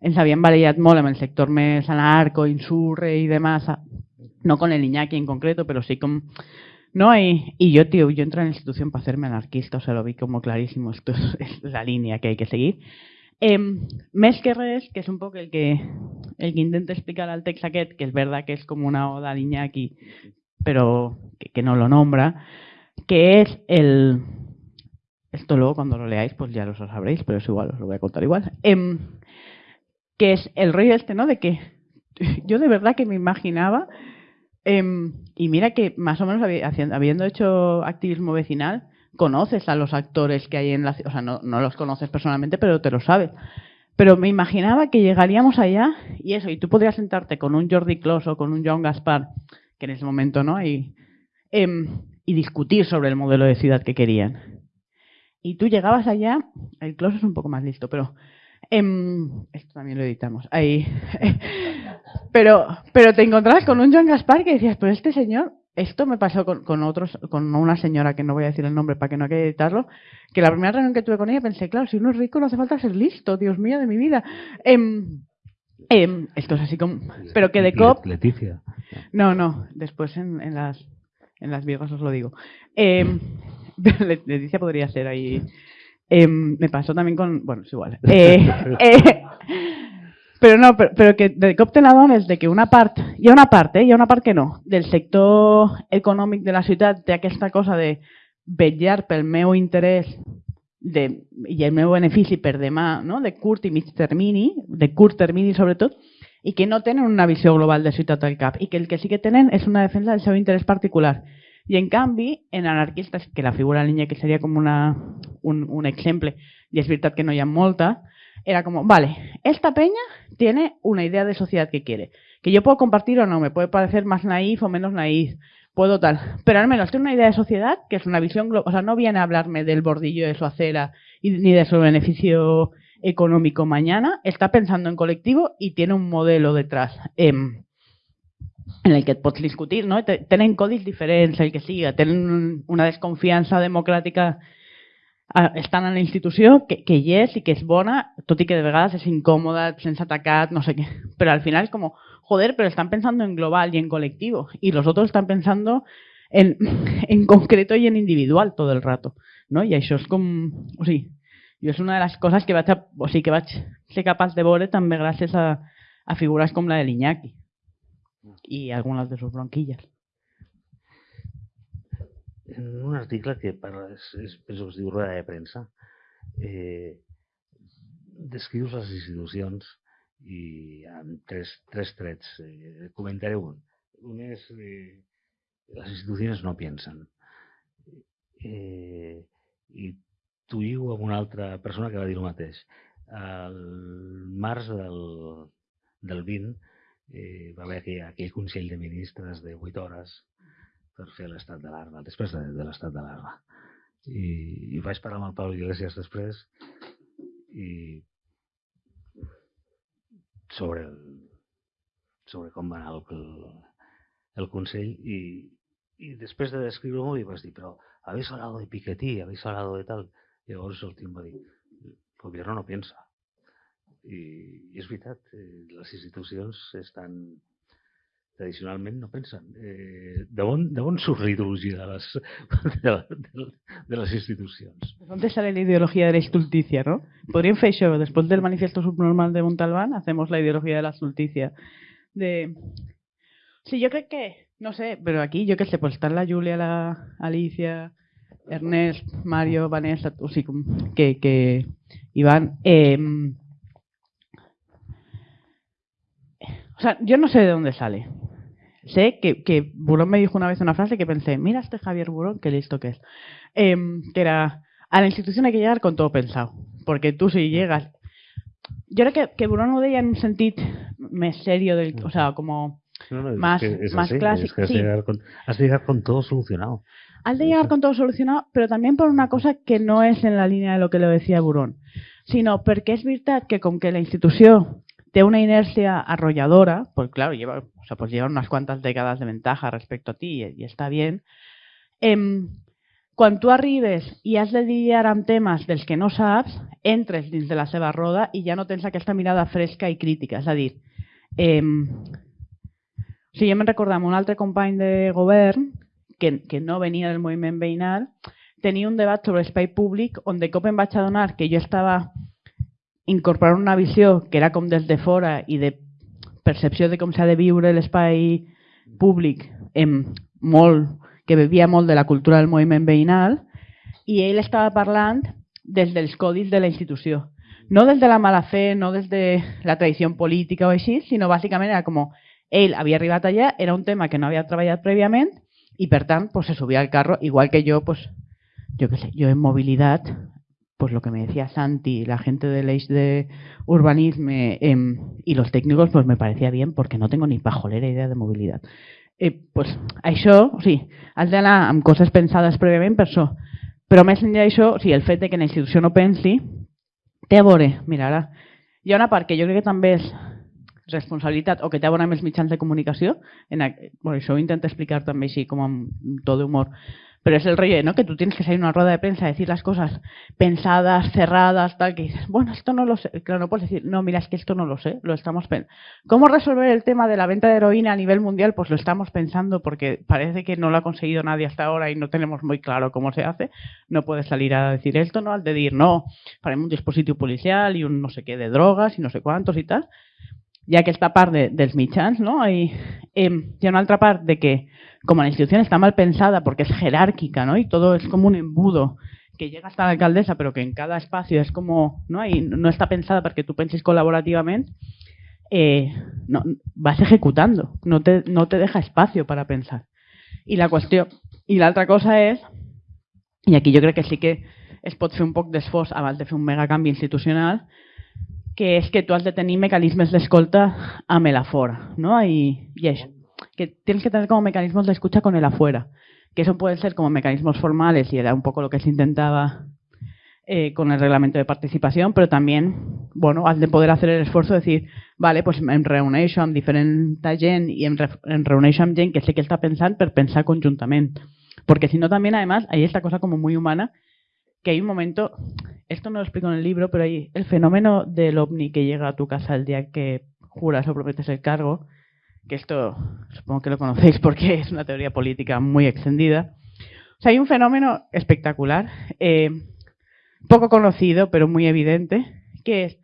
ens havien barallat molt amb el sector més anarco, insurre i demás, no con el Iñaki en concreto, pero sí con... No, y, y yo, tío, yo entré en la institución para hacerme anarquista, o sea, lo vi como clarísimo, esto es, la línea que hay que seguir. Eh, que res, que és un poc el que, el que intenta explicar al text que és verdad que és com una oda a l'Iñaki, però que, que no lo nombra, que es el... Esto luego cuando lo leáis pues ya lo sabréis, pero es igual, os lo voy a contar igual. Eh, que es el rollo este, ¿no? De que yo de verdad que me imaginaba, eh, y mira que más o menos habiendo hecho activismo vecinal, conoces a los actores que hay en la ciudad, o sea, no, no los conoces personalmente, pero te lo sabes. Pero me imaginaba que llegaríamos allá y eso, y tú podrías sentarte con un Jordi Clos o con un John Gaspar, que en ese momento no, y, eh, y discutir sobre el modelo de ciudad que querían. Y tú llegabas allá, el Clos es un poco más listo, pero Em, esto también lo editamos. Ahí. pero, pero te encontrabas con un Joan Gaspar que decías, pero este señor, esto me pasó con, con otros, con una señora que no voy a decir el nombre para que no quede editarlo, que la primera reunión que tuve con ella pensé, claro, si uno es rico no hace falta ser listo, Dios mío de mi vida. Em, em, esto es así como. Pero que de COP. Leticia. No, no, después en, en las en las viejas os lo digo. Eh, Leticia podría ser ahí. Eh, me pasó también con. Bueno, es igual. Eh, eh, però no, però, però que de cop n'adones de que una part, ha una part, eh, hi ha una part que no, del sector econòmic de la ciutat té aquesta cosa de vetllar pel meu interès de, i el meu benefici per demà, no? de curt i mig termini, de curt termini sobretot, i que no tenen una visió global de ciutat al cap i que el que sí que tenen és una defensa del seu interès particular. I en canvi, en anarquistes, que la figura línia que seria com una, un, un exemple, i és veritat que no hi ha molta, era como, vale, esta peña tiene una idea de sociedad que quiere, que yo puedo compartir o no, me puede parecer más naif o menos naif, puedo tal, pero al menos tiene una idea de sociedad que es una visión global, o sea, no viene a hablarme del bordillo de su acera y, ni de su beneficio económico mañana, está pensando en colectivo y tiene un modelo detrás. Eh, en el que pots discutir, no? Tenen codis diferents, el que siga, tenen una desconfiança democràtica estan en la institució que, que hi és i que és bona, tot i que de vegades és incòmoda, sense no sé què. Però al final és com, joder, pero están pensando en global y en colectivo. Y los otros están pensando en, en concreto y en individual todo el rato. No? I això és com... O sigui, jo és una de les coses que vaig, a, o que vaig ser capaç de veure també gràcies a, a figures com la de l'Iñaki i algunes de sus bronquilles. en un article que parla, és, és, penso que es diu Roda de Premsa, eh, descrius les institucions i amb tres, tres trets. Eh, comentaré un. Un és eh, les institucions no pensen. Eh, I t'ho diu amb una altra persona que va dir el mateix. Al març del, del 20 eh, va haver aquell, aquell Consell de Ministres de 8 hores per fer l'estat d'alarma, després de, de l'estat d'alarma. I, I vaig parlar amb el Pau Iglesias després i sobre, el, sobre com va anar el, el Consell i, i després de descriure-m'ho li vaig dir, però habéis hablado de Piketty, habéis hablado de tal. I llavors el va dir, el govern no pensa. I, i és veritat, eh, les institucions estan tradicionalment no pensen. Eh, de, on, de on surt la ideologia de les, de, de, de les institucions? ¿Dónde sale la ideología de la estulticia, no? Podríem fer això, después del manifiesto subnormal de Montalbán, hacemos la ideología de la estulticia. De... Sí, yo creo que, no sé, pero aquí, yo qué sé, pues están la Julia, la Alicia, Ernest, Mario, Vanessa, o sigui, que, que Iván... Eh, sea, yo no sé de dónde sale. Sé que, que Burón me dijo una vez una frase que pensé, mira este Javier Burón, qué listo que es. Eh, que era, a la institución hay que llegar con todo pensado. Porque tú si llegas... Yo creo que, que Burón ho deia en un sentit més serio, del, o sea, como No, no, más, es que es más así, clásico. es que has, sí. llegar con, has de llegar con todo solucionado. Has de llegar con todo solucionado, pero también por una cosa que no és en la línia de lo que lo decía Burón, sinó perquè és veritat que com que la institució té una inèrcia arrolladora, pues claro, lleva, o sea, pues lleva unas cuantas décadas de ventaja respecto a ti y, y está bien, eh, quan tu arribes i has de lidiar amb temes dels que no saps, entres dins de la seva roda i ja no tens aquesta mirada fresca i crítica. És a dir, eh, o sigui, jo me'n recordava un altre company de govern que, que no venia del moviment veïnal, tenia un debat sobre espai públic on de cop em vaig adonar que jo estava incorporant una visió que era com des de fora i de percepció de com s'ha de viure l'espai públic em, molt, que bevia molt de la cultura del moviment veïnal i ell estava parlant des dels codis de la institució. No des de la mala fe, no des de la tradició política o així, sinó bàsicament era com ell havia arribat allà, era un tema que no havia treballat prèviament i per tant pues, se subia al carro, igual que jo, pues, yo qué sé, yo en movilidad pues lo que me decía Santi, la gente del eix de urbanismo eh, y los técnicos, pues me parecía bien porque no tengo ni pajolera idea de movilidad. Eh, pues això, o sigui, has d'anar amb coses pensades prèviament per això. Però més enllà d'això, o sigui, el fet de que la institució no pensi té a veure, mira, ara hi ha una part que jo crec que també és responsabilitat o que té a veure amb els mitjans de comunicació, en, bueno, això ho intento explicar també així com amb to d'humor, pero es el rollo, ¿no? Que tú tienes que salir una rueda de prensa decir las cosas pensadas, cerradas, tal, que dices, bueno, esto no lo sé. Claro, no puedes decir, no, mira, es que esto no lo sé, lo estamos pensando. ¿Cómo resolver el tema de la venta de heroína a nivel mundial? Pues lo estamos pensando porque parece que no lo ha conseguido nadie hasta ahora y no tenemos muy claro cómo se hace. No puedes salir a decir esto, ¿no? Al decir, no, para un dispositivo policial y un no sé qué de drogas y no sé cuántos y tal. Ya que esta parte de, dels mitjans, no? Hay, eh, ha una altra part de que como la institución está mal pensada porque es jerárquica, ¿no? Y todo es como un embudo que llega hasta la alcaldesa, pero que en cada espacio es como, ¿no? Y no está pensada para que tú penses colaborativamente, eh, no, vas ejecutando, no te, no te deja espacio para pensar. Y la cuestión, y la otra cosa es, y aquí yo creo que sí que es fer un poc d'esforç abans de fer un mega canvi institucional, que és que tu has de tenir mecanismes d'escolta amb el no? I, i això que tienes que tener como mecanismos de escucha con el afuera, que eso pueden ser como mecanismos formales y era un poco lo que se intentaba eh, con el reglamento de participación, pero también, bueno, has de poder hacer el esfuerzo de decir, vale, pues en reuneixo amb diferent gent y en, en reuneixo amb que sé que está pensando, pero pensar conjuntamente. Porque si no también, además, hay esta cosa como muy humana, que hay un momento, esto no lo explico en el libro, pero hay el fenómeno del ovni que llega a tu casa el día que juras o prometes el cargo, que esto supongo que lo conocéis porque es una teoría política muy extendida. O sea, hay un fenómeno espectacular, eh, poco conocido, pero muy evidente, que es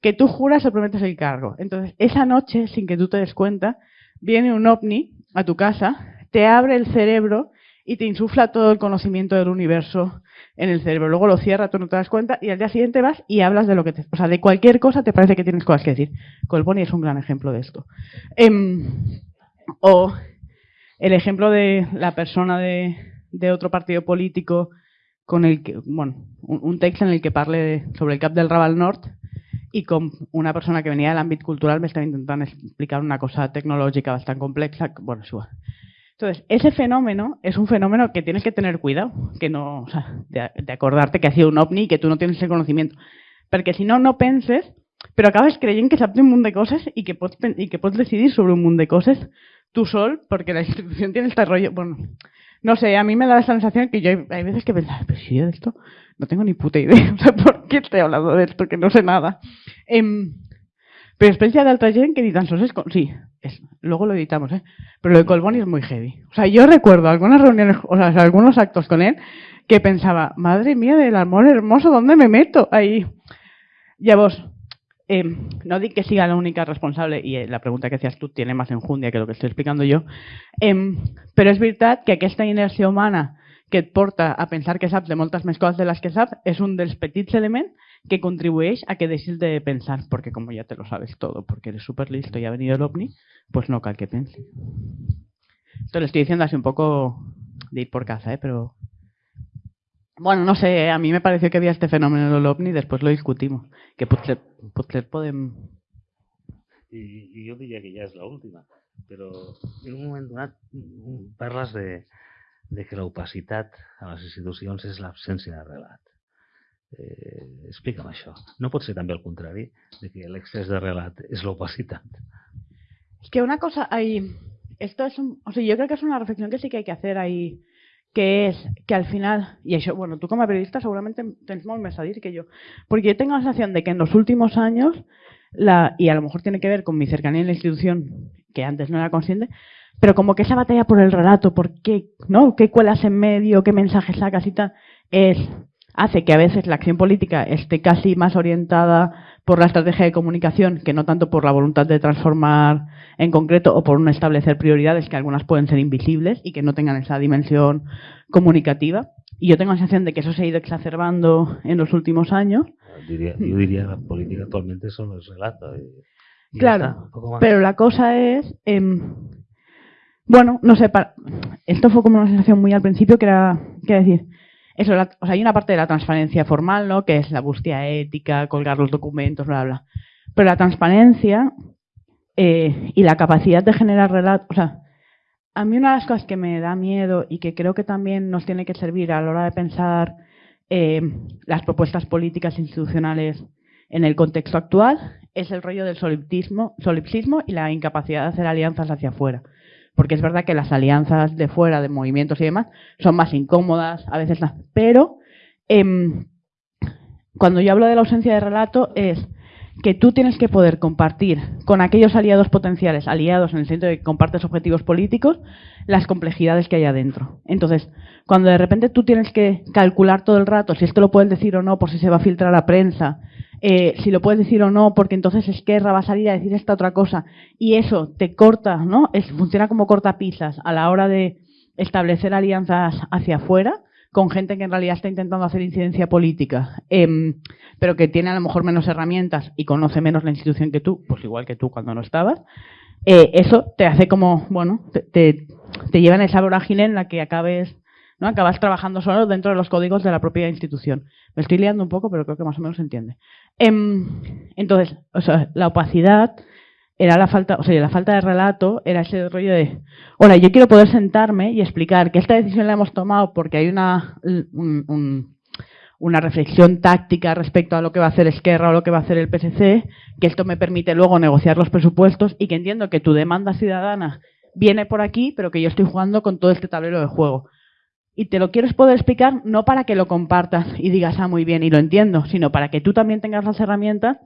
que tú juras o prometes el cargo. Entonces, esa noche, sin que tú te des cuenta, viene un ovni a tu casa, te abre el cerebro y te insufla todo el conocimiento del universo en el cerebro. Luego lo cierra, tú no te das cuenta y al día siguiente vas y hablas de lo que te... O sea, de cualquier cosa te parece que tienes cosas que decir. Colboni es un gran ejemplo de esto. Em, o el ejemplo de la persona de, de, otro partido político con el que, bueno, un, texto en el que parle sobre el cap del Raval Nord y con una persona que venía del ámbito cultural me estaba intentando explicar una cosa tecnológica bastante compleja. Bueno. Entonces, ese fenómeno es un fenómeno que tienes que tener cuidado, que no, o sea, de, de acordarte que ha sido un ovni y que tú no tienes el conocimiento. Perquè si no, no penses, però acabes creient que saps un munt de coses i que pots, i que pots decidir sobre un munt de coses tú sol, porque la institución tiene este rollo, bueno, no sé, a mí me da la sensación que yo hay, veces que pensar, pero si yo de esto no tengo ni puta idea, o sea, ¿por qué estoy hablando de esto que no sé nada? Eh, Pero ya de alta gent que ni tan solo es... Sí, es, luego lo editamos, ¿eh? Pero lo de Colboni es muy heavy. O sea, yo recuerdo algunas reuniones, o sea, algunos actos con él que pensaba, madre mía del amor hermoso, ¿dónde me meto? Ahí. Ya vos, eh, no di que siga la única responsable, y eh, la pregunta que hacías tú tiene más enjundia que lo que estoy explicando yo, eh, però és veritat que aquesta inèrcia humana que porta a pensar que saps de moltes més coses de les que saps és un dels petits elements que contribueix a que deixis de pensar, perquè com ja te lo sabes todo, porque eres súper listo y ha venido el ovni, pues no cal que penses. Esto lo estoy diciendo así un poco de ir por casa, ¿eh? pero... Bueno, no sé, a mí me pareció que había este fenómeno del ovni, después lo discutimos, que potser, potser podem... I, I jo diria que ja és l'última, però en un moment donat parles de, de que l'opacitat a les institucions és l'absència de relat. Eh, explica'm. No pot ser també el contrari, de que l'excés de relat és l'opacitat. Es que una cosa ahí, esto es un, o sea, yo creo que es una reflexión que sí que hay que hacer ahí, que es que al final, y eso, bueno, tú como periodista seguramente tienes molt més a que yo, porque yo tengo la sensación de que en los últimos años, la, y a lo mejor tiene que ver con mi cercanía en la institución, que antes no era consciente, pero como que esa batalla por el relato, por qué, ¿no? ¿Qué cuelas en medio? ¿Qué mensajes sacas y tal? Es hace que a veces la acción política esté casi más orientada por la estrategia de comunicación que no tanto por la voluntad de transformar en concreto o por un establecer prioridades que algunas pueden ser invisibles y que no tengan esa dimensión comunicativa. Y yo tengo la sensación de que eso se ha ido exacerbando en los últimos años. Diría, yo diría que la política actualmente solo es relato. Y, y claro, pero la cosa es... Eh, bueno, no sé, para, esto fue como una sensación muy al principio que era, que decir, eso, la, o sea, hay una parte de la transparencia formal, ¿no? Que es la búsqueda ética, colgar los documentos, bla, bla. Pero la transparencia eh, y la capacidad de generar relatos, o sea, a mí una de las cosas que me da miedo y que creo que también nos tiene que servir a la hora de pensar eh, las propuestas políticas institucionales en el contexto actual es el rollo del solipsismo, solipsismo y la incapacidad de hacer alianzas hacia afuera. Porque es verdad que las alianzas de fuera, de movimientos y demás, son más incómodas, a veces. Pero em, cuando yo hablo de la ausencia de relato es que tú tienes que poder compartir con aquellos aliados potenciales, aliados en el sentido de que compartes objetivos políticos, las complejidades que hay adentro. Entonces, cuando de repente tú tienes que calcular todo el rato si esto lo puedes decir o no, por si se va a filtrar a prensa, eh, si lo puedes decir o no, porque entonces Esquerra va a salir a decir esta otra cosa, y eso te corta, ¿no? Es, funciona como cortapisas a la hora de establecer alianzas hacia afuera, con gente que en realidad está intentando hacer incidencia política, em, pero que tiene a lo mejor menos herramientas y conoce menos la institución que tú, pues igual que tú cuando no estabas, eh, eso te hace como, bueno, te, te, lleva en esa vorágine en la que acabes, ¿no? Acabas trabajando solo dentro de los códigos de la propia institución. Me estoy liando un poco, pero creo que más o menos se entiende. Em, entonces, o sea, la opacidad era la falta, o sea, la falta de relato era ese rollo de, ahora, yo quiero poder sentarme y explicar que esta decisión la hemos tomado porque hay una, una reflexión táctica respecto a lo que va a hacer Esquerra o lo que va a hacer el PSC, que esto me permite luego negociar los presupuestos y que entiendo que tu demanda ciudadana viene por aquí, pero que yo estoy jugando con todo este tablero de juego. Y te lo quieres poder explicar no para que lo compartas y digas, ah, muy bien, y lo entiendo, sino para que tú también tengas las herramientas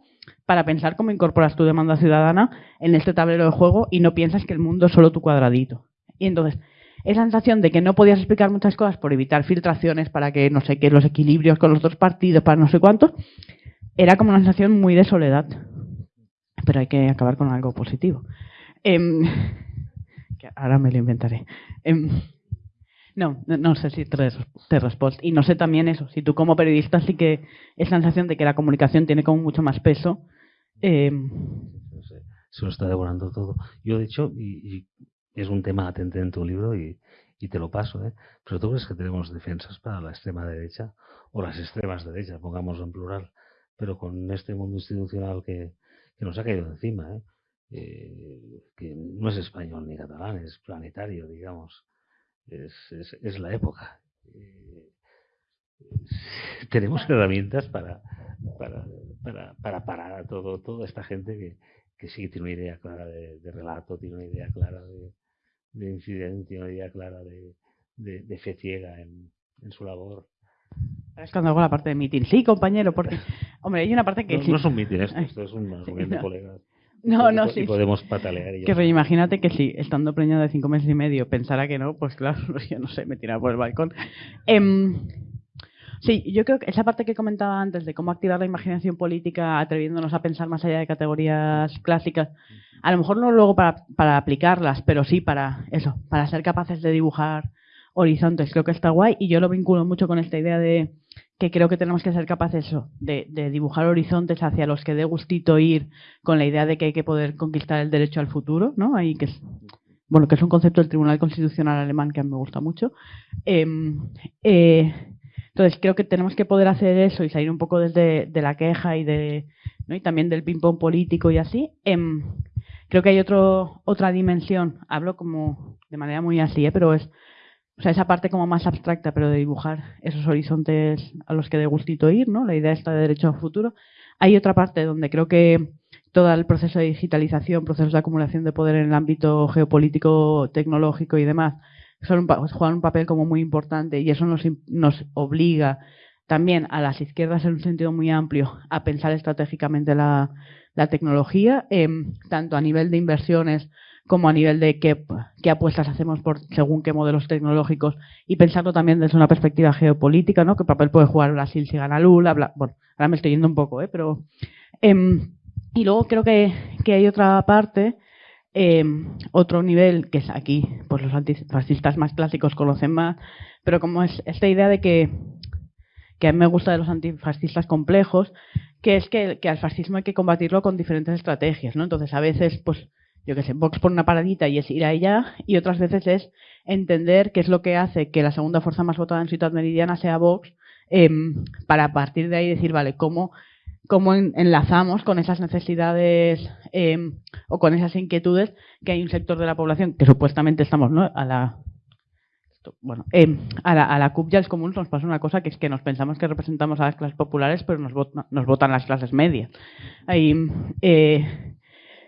para pensar cómo incorporas tu demanda ciudadana en este tablero de juego y no piensas que el mundo es solo tu cuadradito. Y entonces, esa sensación de que no podías explicar muchas cosas por evitar filtraciones para que, no sé qué, los equilibrios con los dos partidos, para no sé cuántos, era como una sensación muy de soledad. Pero hay que acabar con algo positivo. Em, ahora me lo inventaré. Em, no, no sé si te, te respondo. Y no sé también eso, si tú como periodista sí que es sensación de que la comunicación tiene como mucho más peso. Eh... Se lo está devorando todo. Yo, de hecho, y, es un tema atente en tu libro y, y te lo paso, ¿eh? pero tú crees que tenemos defensas para la extrema derecha o las extremas derechas, pongamos en plural, pero con este mundo institucional que, que nos ha caído encima, ¿eh? Eh, que no es español ni catalán, es planetario, digamos es, es, la época. Eh, tenemos herramientas para, para, para, para, parar a todo, toda esta gente que, que sí tiene una idea clara de, relato, tiene una idea clara de, de incidente, tiene una idea clara de, de, fe ciega en, en su labor. Es cuando hago la parte de meeting. Sí, compañero, porque, hombre, hay una parte que no, sí. No es un meeting esto, esto es un reunión de colegas. No, no, sí. podemos patalear. que imagínate que si, estando preñada de cinco meses y medio, pensara que no, pues claro, yo no sé, me tiraba por el balcón. Em, sí, yo creo que esa parte que comentaba antes de cómo activar la imaginación política atreviéndonos a pensar más allá de categorías clásicas, a lo mejor no luego para, para aplicarlas, pero sí para eso, para ser capaces de dibujar horizontes. Creo que está guay y yo lo vinculo mucho con esta idea de que creo que tenemos que ser capaces de, dibujar horizontes hacia los que dé gustito ir con la idea de que hay que poder conquistar el derecho al futuro, ¿no? Ahí que es, bueno, que es un concepto del Tribunal Constitucional alemán que a mí me gusta mucho. Em, eh, entonces creo que tenemos que poder hacer eso y salir un poco desde de la queja y de ¿no? y también del ping pong político y así. Em, creo que hay otro, otra dimensión, hablo como de manera muy así, ¿eh? pero es o sea, esa parte como más abstracta, pero de dibujar esos horizontes a los que de gustito ir, ¿no? La idea está de derecho al futuro. Hay otra parte donde creo que todo el proceso de digitalización, procesos de acumulación de poder en el ámbito geopolítico, tecnológico y demás, son juegan un papel como muy importante y eso nos, nos obliga también a las izquierdas en un sentido muy amplio a pensar estratégicamente la, tecnología, eh, tanto a nivel de inversiones como a nivel de qué, apuestas hacemos por según qué modelos tecnológicos y pensarlo también desde una perspectiva geopolítica, ¿no? ¿Qué papel puede jugar Brasil si gana Lula? bueno, ahora me estoy yendo un poco, ¿eh? Pero, em, y luego creo que, que hay otra parte, em, otro nivel, que es aquí, pues los antifascistas más clásicos conocen más, pero como es esta idea de que, que a mí me gusta de los antifascistas complejos, que es que al fascismo hay que combatirlo con diferentes estrategias, ¿no? Entonces, a veces, pues, yo qué sé, Vox por una paradita y es ir a ella, y otras veces es entender qué es lo que hace que la segunda fuerza más votada en Ciudad Meridiana sea Vox, em, para a partir de ahí decir, vale, ¿cómo, cómo enlazamos con esas necesidades em, o con esas inquietudes que hay un sector de la población que supuestamente estamos ¿no? a la bueno, em, a, la, a la CUP ya es común nos pasa una cosa que es que nos pensamos que representamos a las clases populares, pero nos, nos votan las clases medias. Ahí, eh,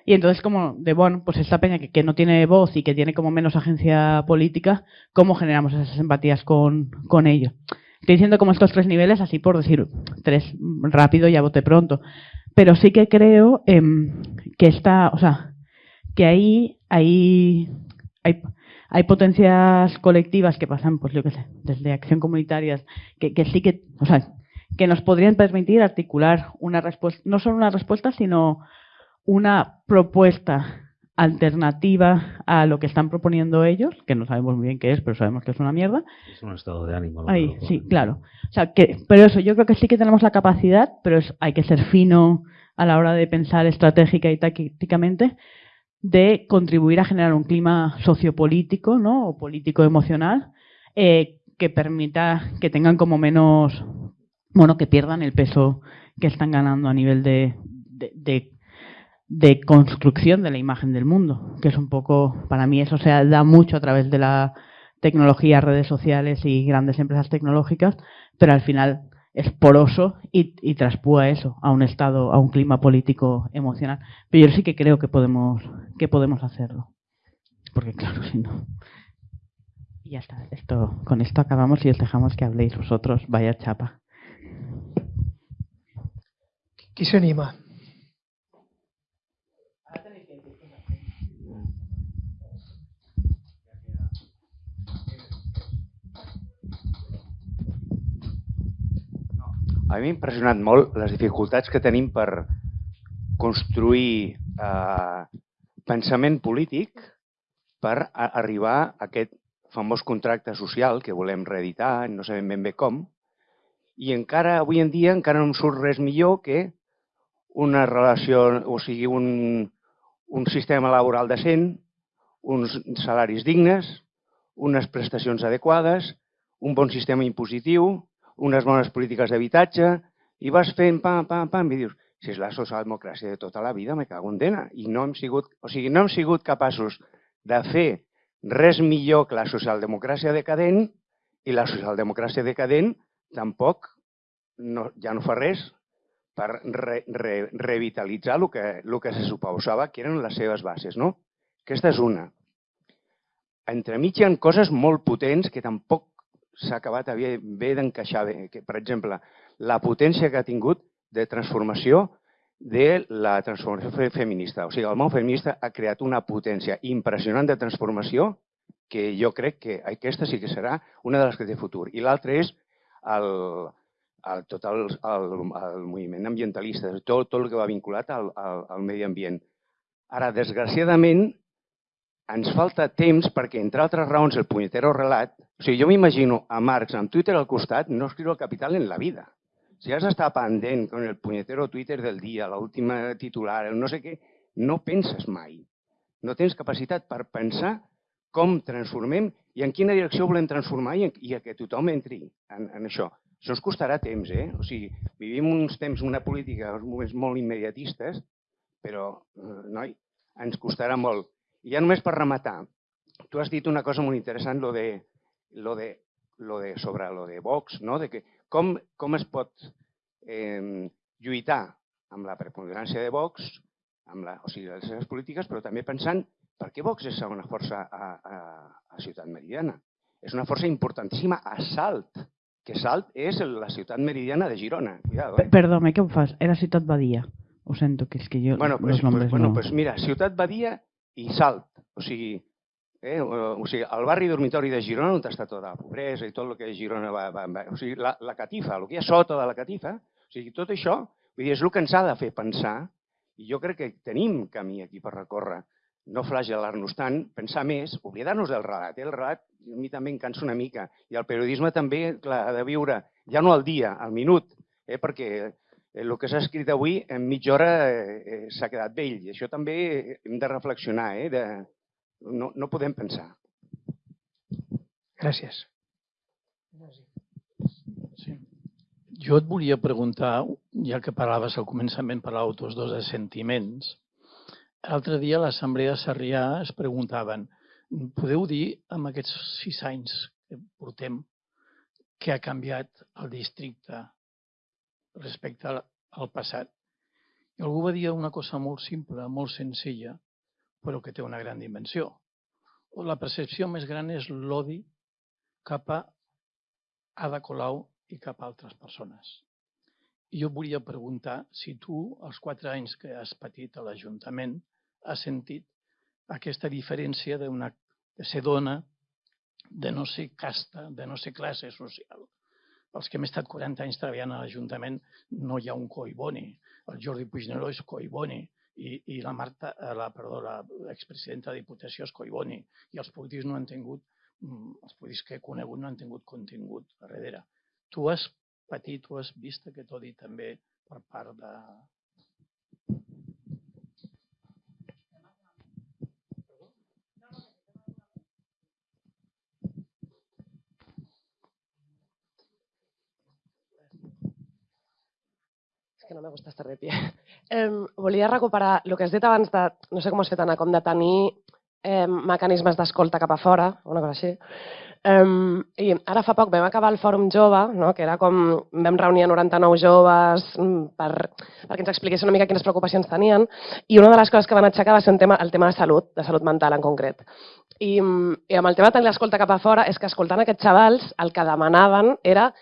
y entonces como de, bueno, pues esta peña que, que, no tiene voz y que tiene como menos agencia política, ¿cómo generamos esas empatías con, con ellos? Estoy diciendo como estos tres niveles, así por decir tres rápido y a bote pronto. Pero sí que creo eh, que está, o sea, que ahí hay, hay, hay potencias colectivas que pasan, pues yo qué sé, desde acción comunitaria, que, que sí que, o sea, que nos podrían permitir articular una respuesta, no solo una respuesta, sino una propuesta alternativa a lo que están proponiendo ellos, que no sabemos muy bien qué es, pero sabemos que es una mierda. Es un estado de ánimo. Ahí, sí, claro. O sea, que, pero eso, yo creo que sí que tenemos la capacidad, pero es, hay que ser fino a la hora de pensar estratégica y tácticamente, de contribuir a generar un clima sociopolítico, ¿no? O político-emocional, eh, que permita que tengan como menos, bueno, que pierdan el peso que están ganando a nivel de, de, de de construcción de la imagen del mundo, que es un poco, para mí eso se da mucho a través de la tecnología, redes sociales y grandes empresas tecnológicas, pero al final es poroso y, y traspúa eso a un estado, a un clima político emocional. Pero yo sí que creo que podemos, que podemos hacerlo. Porque claro, si no. Y ya está. Esto, con esto acabamos y os dejamos que habléis vosotros. Vaya chapa. Qui s'anima? A mi m'ha impressionat molt les dificultats que tenim per construir eh, pensament polític per a arribar a aquest famós contracte social que volem reeditar, no sabem ben bé com, i encara avui en dia encara no em surt res millor que una relació, o sigui, un, un sistema laboral decent, uns salaris dignes, unes prestacions adequades, un bon sistema impositiu, unes bones polítiques d'habitatge, i vas fent pam, pam, pam, i dius, si és la socialdemocràcia de tota la vida, me cago en dena. I no hem sigut, o sigui, no hem sigut capaços de fer res millor que la socialdemocràcia decadent i la socialdemocràcia decadent tampoc no, ja no fa res per re, re, revitalitzar el que, el que se suposava que eren les seves bases. No? Aquesta és una. Entremig hi ha coses molt potents que tampoc s'ha acabat bé d'encaixar bé. Que, per exemple, la potència que ha tingut de transformació de la transformació feminista. O sigui, el món feminista ha creat una potència impressionant de transformació que jo crec que aquesta sí que serà una de les que té futur. I l'altra és el, el, tot el, el, el moviment ambientalista, tot, tot el que va vinculat al, al, al medi ambient. Ara, desgraciadament, ens falta temps perquè, entre altres raons, el punyetero relat... O sigui, jo m'imagino a Marx amb Twitter al costat no escriure el capital en la vida. Si has d'estar pendent con el punyetero Twitter del dia, l'última titular, no sé què, no penses mai. No tens capacitat per pensar com transformem i en quina direcció volem transformar i, en, i a que tothom entri en, en això. Això ens costarà temps, eh? O sigui, vivim uns temps, una política, uns moments molt immediatistes, però, eh, noi, ens costarà molt. I ja només per rematar, tu has dit una cosa molt interessant, lo de, lo de, lo de sobre lo de Vox, no? de que com, com es pot eh, lluitar amb la preponderància de Vox, amb la, o sigui, les seves polítiques, però també pensant per què Vox és segona força a, a, a Ciutat Meridiana. És una força importantíssima a Salt, que Salt és la ciutat meridiana de Girona. Cuidado, eh? Perdó, què em fas? Era Ciutat Badia. Ho sento, que és que jo bueno, pues, los nombres pues, bueno, no... pues mira, Ciutat Badia i Salt. O sigui, eh, o, sigui, el barri dormitori de Girona, on està tota la pobresa i tot el que Girona va... va, va o sigui, la, la catifa, el que hi ha sota de la catifa, o sigui, tot això, vull dir, és el que ens ha de fer pensar i jo crec que tenim camí aquí per recórrer. No flagelar-nos tant, pensar més, oblidar-nos del relat. Eh? El relat a mi també em cansa una mica. I el periodisme també clar, ha de viure, ja no al dia, al minut, eh? perquè el que s'ha escrit avui en mitja hora eh, s'ha quedat vell. I això també hem de reflexionar, eh? de, no, no podem pensar. Gràcies. Sí. Jo et volia preguntar, ja que parlaves al començament, parlaves tots dos de sentiments. L'altre dia a l'Assemblea de Sarrià es preguntaven podeu dir, amb aquests sis anys que portem, què ha canviat el districte respecte al, al passat? I algú va dir una cosa molt simple, molt senzilla, però que té una gran dimensió. La percepció més gran és l'odi cap a Ada Colau i cap a altres persones. I jo volia preguntar si tu, els quatre anys que has patit a l'Ajuntament, has sentit aquesta diferència d'una de ser dona, de no ser casta, de no ser classe social. Els que hem estat 40 anys treballant a l'Ajuntament no hi ha un coiboni. El Jordi Puigneró és coiboni i, i la Marta, eh, la, perdó, l'expresidenta de Diputació és coiboni i els polítics no han tingut, mm, els polítics que he conegut no han tingut contingut darrere. Tu has patit, tu has vist aquest odi també per part de, que no me gusta estar de pie. Eh, volia recuperar el que has dit abans de, no sé com has fet, Anna, com de tenir eh, mecanismes d'escolta cap a fora, una cosa així. Um, I ara fa poc vam acabar el Fòrum Jove, no? que era com vam reunir a 99 joves mm, per, perquè ens expliquessin una mica quines preocupacions tenien i una de les coses que van aixecar va ser tema, el tema de salut, de salut mental en concret. I, i amb el tema de tenir l'escolta cap a fora és que escoltant aquests xavals el que demanaven era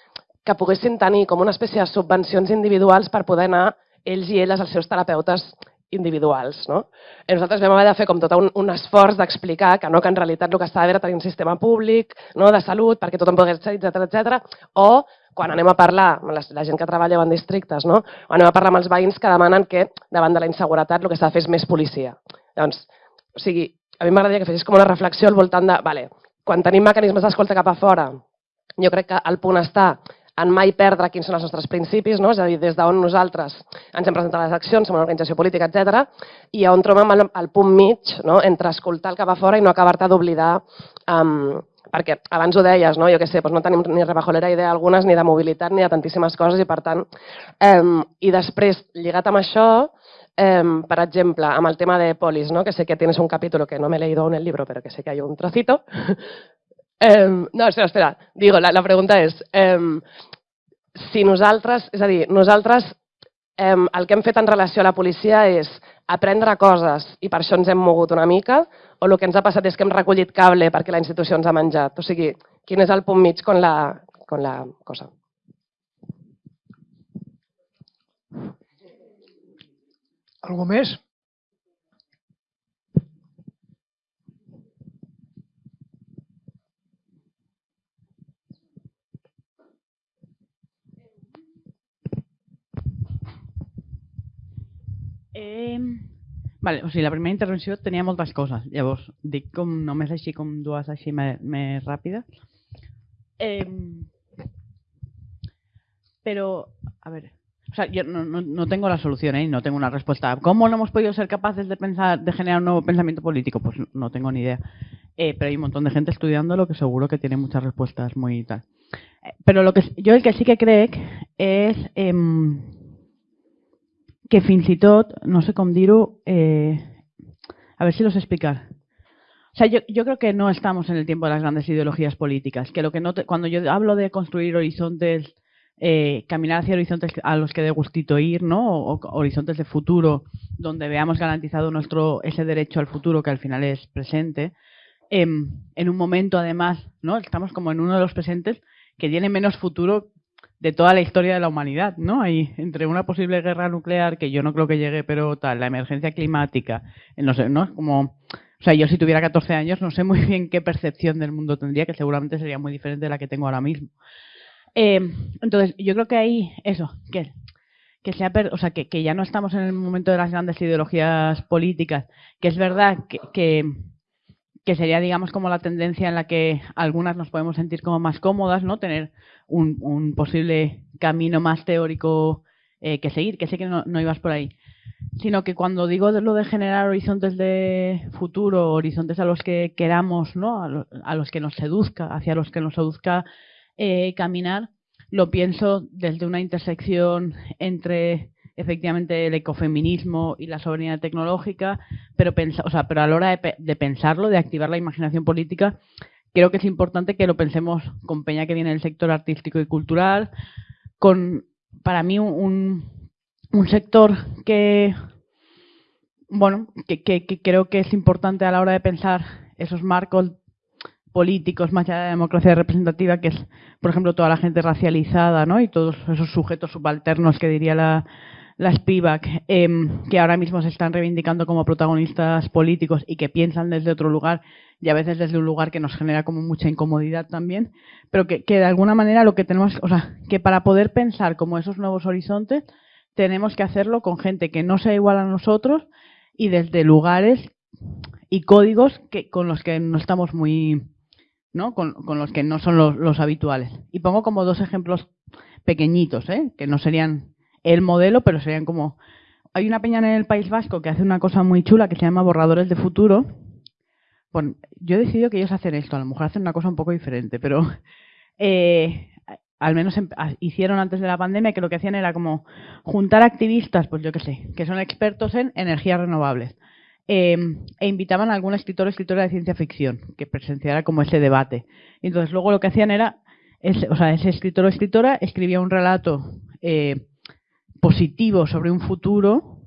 que poguessin tenir com una espècie de subvencions individuals per poder anar ells i elles als seus terapeutes individuals. No? I nosaltres vam haver de fer com tot un, un esforç d'explicar que no, que en realitat el que estava era tenir un sistema públic no, de salut perquè tothom pogués ser, etc etc. o quan anem a parlar, la, la gent que treballa en districtes, no? o anem a parlar amb els veïns que demanen que davant de la inseguretat el que s'ha de fer és més policia. Doncs, o sigui, a mi m'agradaria que fessis com una reflexió al voltant de, vale, quan tenim mecanismes d'escolta cap a fora, jo crec que el punt està en mai perdre quins són els nostres principis, no? és a dir, des d'on nosaltres ens hem presentat les accions, som una organització política, etc. i on trobem el, el punt mig no? entre escoltar el que va fora i no acabar-te d'oblidar um, perquè abans ho deies, no? jo què sé, doncs no tenim ni rebajolera idea algunes, ni de mobilitat, ni de tantíssimes coses, i per tant, um, i després, lligat amb això, um, per exemple, amb el tema de polis, ¿no? que sé que tienes un capítulo que no me he leído en el libro, pero que sé que hay un trocito, Um, no, espera, espera. Digo, la, la pregunta és, um, si nosaltres, és a dir, nosaltres um, el que hem fet en relació a la policia és aprendre coses i per això ens hem mogut una mica, o el que ens ha passat és que hem recollit cable perquè la institució ens ha menjat. O sigui, quin és el punt mig con la, con la cosa? Algú més? Eh, vale, o sigui, la primera intervenció tenia moltes coses. Llavors, dic com només així com dues així més, més ràpides. Eh, pero, a ver, o sea, yo no, no, no, tengo la solución ¿eh? no tengo una respuesta. ¿Cómo no hemos podido ser capaces de pensar, de generar un nuevo pensamiento político? Pues no tengo ni idea. Eh, pero hay un montón de gente estudiándolo que seguro que tiene muchas respuestas muy tal. Eh, pero lo que yo el que sí que creo es eh, que fins i tot, no sé com dir-ho, eh, a ver si los explicar. O sea, yo, yo, creo que no estamos en el tiempo de las grandes ideologías políticas, que lo que no te, cuando yo hablo de construir horizontes, eh, caminar hacia horizontes a los que dé gustito ir, ¿no? O, o, horizontes de futuro, donde veamos garantizado nuestro ese derecho al futuro que al final es presente, eh, en un momento además, ¿no? Estamos como en uno de los presentes que tiene menos futuro de toda la historia de la humanidad, ¿no? Hay entre una posible guerra nuclear, que yo no creo que llegue, pero tal, la emergencia climática, no sé, ¿no? Como, o sea, yo si tuviera 14 años no sé muy bien qué percepción del mundo tendría, que seguramente sería muy diferente de la que tengo ahora mismo. Eh, entonces, yo creo que ahí, eso, que, que, sea, o sea, que, que, ya no estamos en el momento de las grandes ideologías políticas, que es verdad que, que que sería, digamos, como la tendencia en la que algunas nos podemos sentir como más cómodas, ¿no? Tener un, posible camino más teórico eh, que seguir, que sé que no, ibas por ahí. Sino que cuando digo de lo de generar horizontes de futuro, horizontes a los que queramos, ¿no? A, lo, los que nos seduzca, hacia los que nos seduzca eh, caminar, lo pienso desde una intersección entre efectivamente el ecofeminismo y la soberanía tecnológica, pero, o sea, pero a la hora de, de, pensarlo, de activar la imaginación política, creo que es importante que lo pensemos con Peña que viene del sector artístico y cultural, con, para mí, un, un sector que, bueno, que, que, creo que es importante a la hora de pensar esos marcos políticos más allá de la democracia representativa, que es, por ejemplo, toda la gente racializada, ¿no? Y todos esos sujetos subalternos que diría la, la Spivak, em, que ahora mismo se están reivindicando como protagonistas políticos y que piensan desde otro lugar y a veces desde un lugar que nos genera como mucha incomodidad también, pero que, que de alguna manera lo que tenemos, o sea, que para poder pensar como esos nuevos horizontes, tenemos que hacerlo con gente que no sea igual a nosotros y desde lugares y códigos que, con los que no estamos muy, ¿no? Con, con los que no son los, los, habituales. Y pongo como dos ejemplos pequeñitos, ¿eh? que no serían el modelo, pero serían como... Hay una peña en el País Vasco que hace una cosa muy chula que se llama Borradores de Futuro. Bueno, yo he decidido que ellos hacen esto, a lo mejor hacen una cosa un poco diferente, pero eh, al menos hicieron antes de la pandemia que lo que hacían era como juntar activistas, pues yo qué sé, que son expertos en energías renovables eh, e invitaban a algún escritor o escritora de ciencia ficción que presenciara como ese debate. Entonces luego lo que hacían era, ese, o sea, ese escritor o escritora escribía un relato eh, positivo sobre un futuro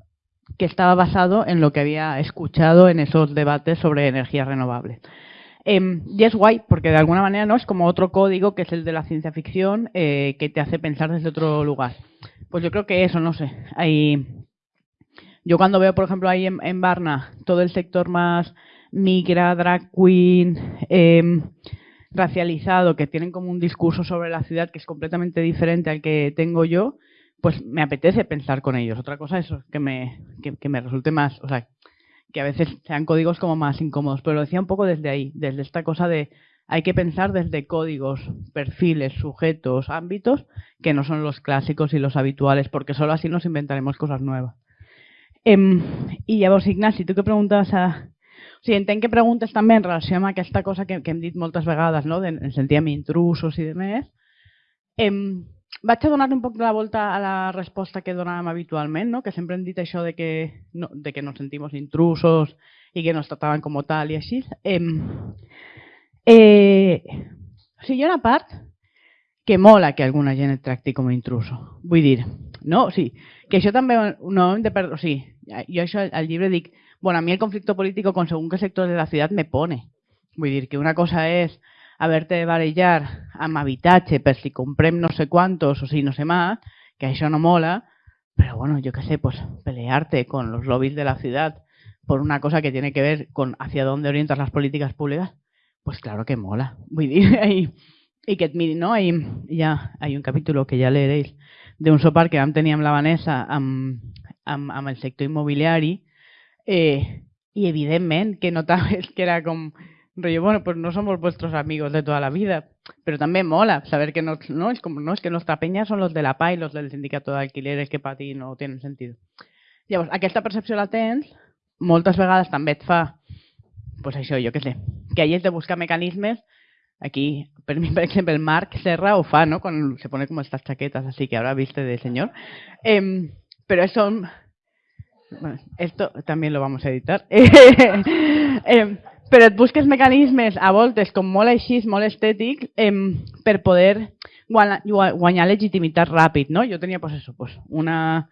que estaba basado en lo que había escuchado en esos debates sobre energías renovables. Eh, y es guay, porque de alguna manera no es como otro código que es el de la ciencia ficción eh, que te hace pensar desde otro lugar. Pues yo creo que eso, no sé, hay yo cuando veo, por ejemplo, ahí en, Barna, todo el sector más migra, drag queen, eh, racializado, que tienen como un discurso sobre la ciudad que es completamente diferente al que tengo yo, pues me apetece pensar con ellos. Otra cosa es que me, que, me resulte más, o sea, que a veces sean códigos como más incómodos, pero lo decía un poco desde ahí, desde esta cosa de hay que pensar desde códigos, perfiles, sujetos, ámbitos, que no son los clásicos y los habituales, porque solo así nos inventaremos cosas nuevas. Em, I llavors, Ignasi, tu que preguntes a... O sigui, entenc que preguntes també en relació amb cosa que, que hem dit moltes no? de, en sentíem intrusos i. Em, vaig a donar un poc la volta a la resposta que donàvem habitualment, no? que sempre hem dit això de que no, de que nos sentimos intrusos i que nos trataven com tal i així. Em, eh, o sigui, hi ha una part que mola que alguna gent et tracti com a intruso. Vull dir, no? O sigui, que això també no hem de perdre... O sigui, yo eso al libro dic, bueno, a mí el conflicto político con según qué sector de la ciudad me pone. Vull dir que una cosa és haberte de barallar amb habitatge per si comprem no sé cuántos o si no sé más, que això no mola, pero bueno, yo qué sé, pues pelearte con los lobbies de la ciudad por una cosa que tiene que ver con hacia dónde orientas las políticas públicas, pues claro que mola. Y, y que no? Hay, ya hay un capítulo que ya leeréis de un sopar que vam la Vanessa amb, amb, amb el sector immobiliari eh, i evidentment que que era com bueno, pues no somos vuestros amigos de toda la vida, pero también mola saber que no, no, es como, no, es que nuestra peña son los de la PA y los del sindicato d'alquileres que per ti no tenen sentit. Llavors, aquesta percepció la tens, moltes vegades també et fa, pues això, jo què sé, que hayas de buscar mecanismes Aquí, por ejemplo, el Mark Serra o fa, ¿no? Cuando se pone como estas chaquetas así que ahora viste de señor. Eh, pero eso, bueno, esto también lo vamos a editar. eh, però et busques mecanismes a voltes com molt així, molt estètic, eh, per poder guanyar, legitimitat ràpid. No? Jo tenia pues, eso, pues, una...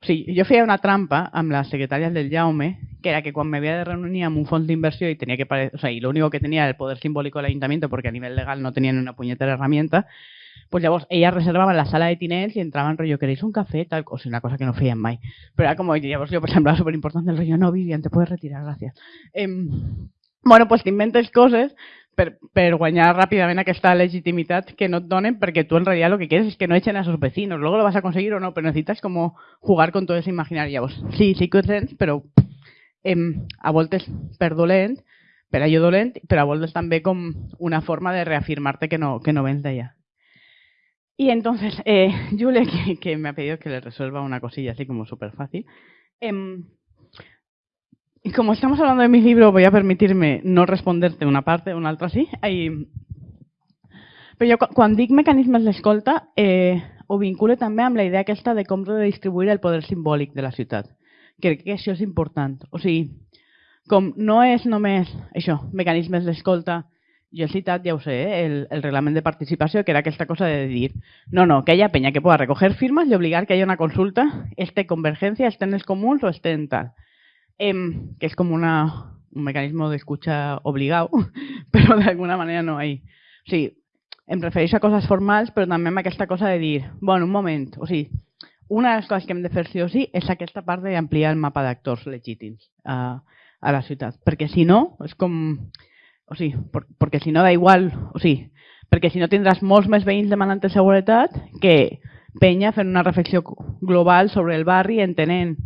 O sigui, jo feia una trampa amb les secretàries del Jaume, que era que quan m'havia de reunir amb un fons d'inversió i tenia que o sea, y lo único que tenía era el poder simbólico del ayuntamiento porque a nivel legal no tenían una puñetera herramienta, pues llavors elles reservaven la sala de tinents i entraven rotllo, ¿queréis un café? Tal, sigui, una cosa que no feien mai. Però era com, llavors jo semblava superimportant el rotllo, no, Vivian, te puedes retirar, gràcies. Eh, bueno, pues t'inventes coses per, per guanyar ràpidament aquesta legitimitat que no donen perquè tu en realitat lo que quieres es que no echen a sus vecinos. Luego lo vas a conseguir o no, pero necesitas como jugar con todo ese imaginario. Sí, sí que ho tens, però eh, a voltes per dolent, per allò dolent, però a voltes també com una forma de reafirmar-te que no, que no vens d'allà. Y entonces, eh, Julia, que, que, me ha pedido que le resuelva una cosilla así como súper fácil. Eh, y como estamos hablando de mi libro, voy a permitirme no responderte una parte, una altra sí. Hay... Però jo, quan dic mecanismes d'escolta, eh, ho vincule també amb la idea aquesta de com redistribuir el poder simbòlic de la ciutat. Crec que això és important. O sigui, com no és només això, mecanismes d'escolta jo he citat, ja ho sé, eh, el, el reglament de participació, que era aquesta cosa de dir, no, no, que haya peña que pueda recoger firmas y obligar que haya una consulta, esté convergencia, en els comuns o esté en tal. Em, que és com una, un mecanisme d'escucha obligado, però d'alguna manera no hay. O sigui, em refereixo a coses formals, però també amb aquesta cosa de dir, bueno, un moment, o sigui, una de les coses que hem de fer sí o sí és aquesta part d'ampliar el mapa d'actors legítims a, a la ciutat, perquè si no, és com... O sigui, per, perquè si no da igual, o sigui, perquè si no tindràs molts més veïns demanant seguretat que penya fent una reflexió global sobre el barri entenent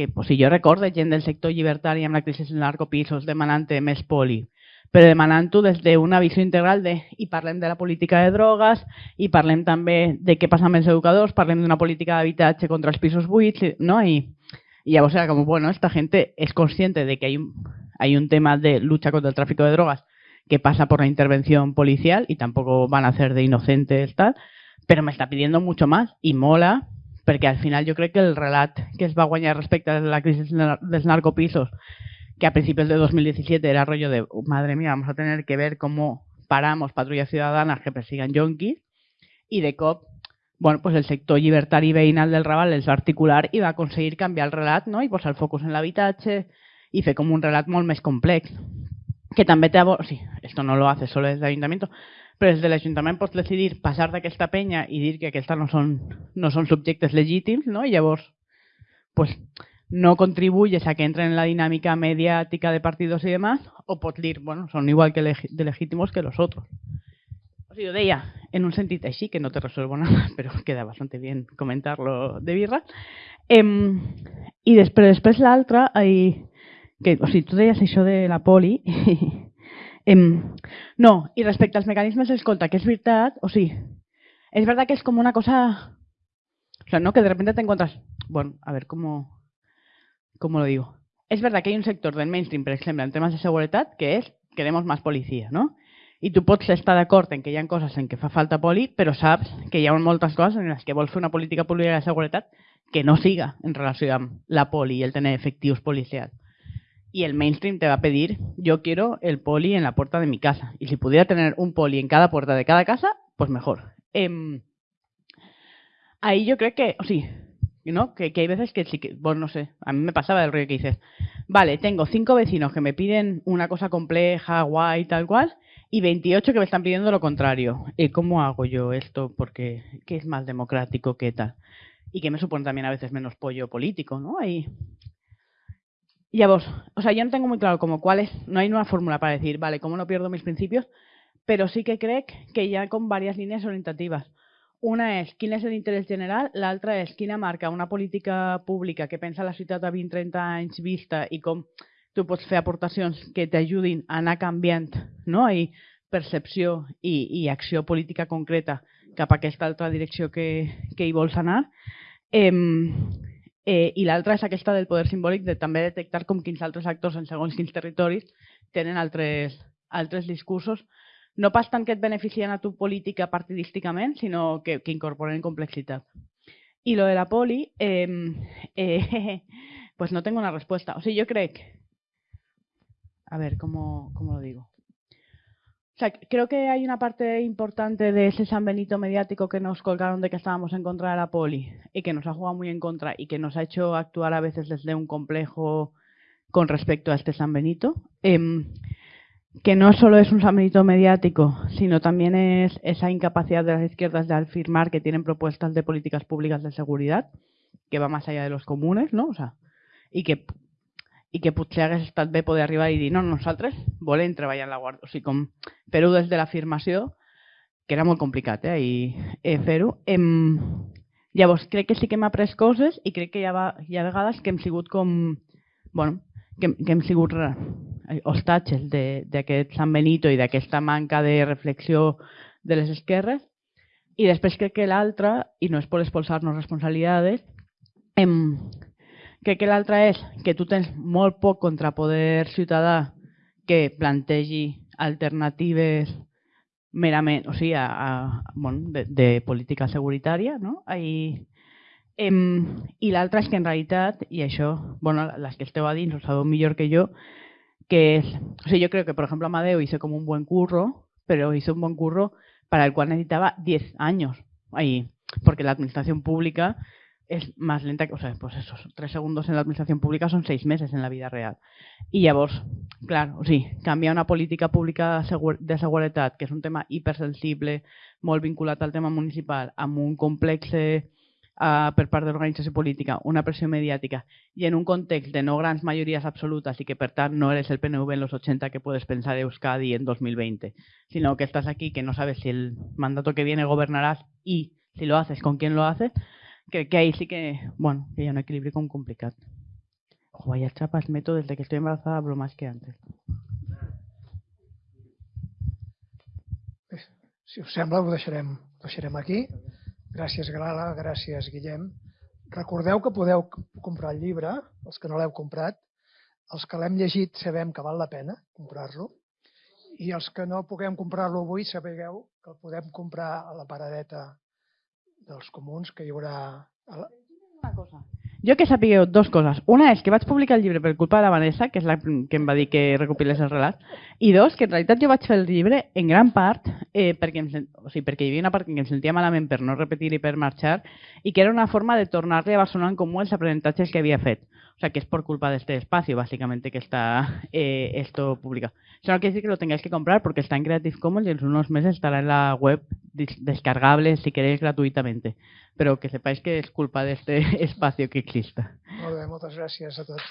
que, pues, si jo recordo gent del sector llibertari amb la crisi dels narcopisos demanant més poli, però demanant-ho des d'una visió integral de, i parlem de la política de drogues, i parlem també de què passa amb els educadors, parlem d'una política d'habitatge contra els pisos buits, ¿no? I, y llavors era com, bueno, esta gente es consciente de que hay un, hay un tema de lucha contra el tráfico de drogas que pasa por la intervención policial y tampoco van a hacer de inocentes tal, pero me está pidiendo mucho más y mola perquè al final jo crec que el relat que es va guanyar respecte a la crisi dels narcopisos que a principios de 2017 era rollo de, madre mía, vamos a tener que ver cómo paramos patrullas ciudadanas que persigan yonkis y de cop, bueno, pues el sector llibertari veïnal del Raval els va articular i va aconseguir canviar el relat no? i posar el focus en l'habitatge i fer com un relat molt més complex que també té... O sí, esto no lo hace solo desde el ayuntamiento, però des de l'Ajuntament pots decidir passar d'aquesta penya i dir que aquests no són, no són subjectes legítims, no? i llavors pues, no contribuyes a que entren en la dinámica mediática de partidos y demás, o dir, bueno, son igual que de legítimos que los otros. O sea, yo deia, en un sentido així, que no te resuelvo nada, pero queda bastante bien comentarlo de birra. Em, I després, després l'altra, que, o sigui, tu deies això de la poli, em, no, i respecte als mecanismes d'escolta, que és veritat, o sigui, és veritat que és com una cosa, o sea, no, que de repente te encuentras, bueno, a ver, ¿cómo, ¿cómo lo digo? Es verdad que hay un sector del mainstream, por ejemplo, en temas de seguridad, que es queremos más policía, no? I tu pots estar d'acord en que hi ha coses en què fa falta poli, però saps que hi ha moltes coses en les que vols fer una política pública de seguretat que no siga en relació amb la poli i el tener efectius policials. Y el mainstream te va a pedir, yo quiero el poli en la puerta de mi casa. Y si pudiera tener un poli en cada puerta de cada casa, pues mejor. Eh, ahí yo creo que, sí, ¿no? Que, hay veces que sí que, bueno, no sé, a mí me pasaba el rollo que dices, vale, tengo cinco vecinos que me piden una cosa compleja, guay, tal cual, y 28 que me están pidiendo lo contrario. ¿Y cómo hago yo esto? Porque, ¿qué es más democrático? ¿Qué tal? Y que me supone también a veces menos pollo político, ¿no? Ahí. Vos, o sea, yo no tengo muy claro como cuál es, no hay una fórmula para decir, vale, ¿cómo no pierdo mis principios? Pero sí que creo que ya con varias líneas orientativas. Una és quin és l'interès general, l'altra és quina marca una política pública que pensa la ciutat a 20-30 anys vista i com tu pots fer aportacions que t'ajudin a anar canviant no? I percepció i, i acció política concreta cap a aquesta altra direcció que, que hi vols anar. Eh, eh, I l'altra és aquesta del poder simbòlic de també detectar com quins altres actors en segons quins territoris tenen altres, altres discursos no pas tant que et beneficien a tu política partidísticament, sinó que, que incorporen complexitat. Y lo de la poli, eh, eh, pues no tengo una respuesta. O sea, yo creo que... A ver, ¿cómo, ¿cómo lo digo? Creo que hay una parte importante de ese San Benito mediático que nos colgaron de que estábamos en contra de la poli y que nos ha jugado muy en contra y que nos ha hecho actuar a veces desde un complejo con respecto a este San Benito. Eh, que no solo es un samito mediático, sino también es esa incapacidad de las izquierdas de afirmar que tienen propuestas de políticas públicas de seguridad, que va más allá de los comunes, no? O sea, i que, i que potser hagués estat bé poder arribar i dir no, nosaltres volem treballar en la Guàrdia. O sigui, com fer-ho des de l'afirmació, que era molt complicat, eh, i eh, fer-ho. Em... Llavors, crec que sí que hem après coses i crec que hi ha, hi ha vegades que hem sigut com... Bueno, que, que hem sigut hostatges d'aquest Sant Benito i d'aquesta manca de reflexió de les esquerres. I després crec que l'altra, i no és per expulsar-nos responsabilitats, em, crec que l'altra és que tu tens molt poc contrapoder ciutadà que plantegi alternatives merament, o sigui, a, a, bueno, de, de política seguritària, no? I, em, i l'altra és que en realitat, i això, bueno, les que esteu a dins ho sabeu millor que jo, que es, o yo creo que por ejemplo Amadeo hizo como un buen curro, pero hizo un buen curro para el cual necesitaba 10 años ahí, porque la administración pública es más lenta que, o sea, pues esos tres segundos en la administración pública son seis meses en la vida real. I llavors, clar, o sigui, canviar una política pública de seguretat, que és un tema hipersensible, molt vinculat al tema municipal, amb un complex eh, per part de l'organització política, una pressió mediàtica, i en un context de no grans majories absolutes i que per tant no eres el PNV en los 80 que puedes pensar Euskadi en 2020, sino que estás aquí que no sabes si el mandato que viene gobernarás y si lo haces, con quién lo haces, crec que ahí sí que, bueno, que hi ha un equilibri com complicat. Ojo, vaya chapas meto desde que estoy embarazada hablo más que antes. Si us sembla, ho deixarem, ho deixarem aquí. Gràcies, Grala, gràcies, Guillem. Recordeu que podeu comprar el llibre, els que no l'heu comprat. Els que l'hem llegit sabem que val la pena comprar-lo. I els que no puguem comprar-lo avui, sapigueu que el podem comprar a la paradeta dels comuns, que hi haurà... Una cosa. Jo que sapigueu dos coses. Una és que vaig publicar el llibre per culpa de la Vanessa, que és la que em va dir que recopilés el relat, i dos, que en realitat jo vaig fer el llibre en gran part eh, perquè, em, o sigui, perquè hi havia una part que em sentia malament per no repetir i per marxar, i que era una forma de tornar-li a Barcelona en comú els aprenentatges que havia fet. O sea, que es por culpa de este espacio, básicamente, que está eh, esto publicado. Eso no quiere decir que lo tengáis que comprar porque está en Creative Commons y en unos meses estará en la web descargable si queréis gratuitamente. Pero que sepáis que es culpa de este espacio que exista. Molt bé, moltes gràcies a tots.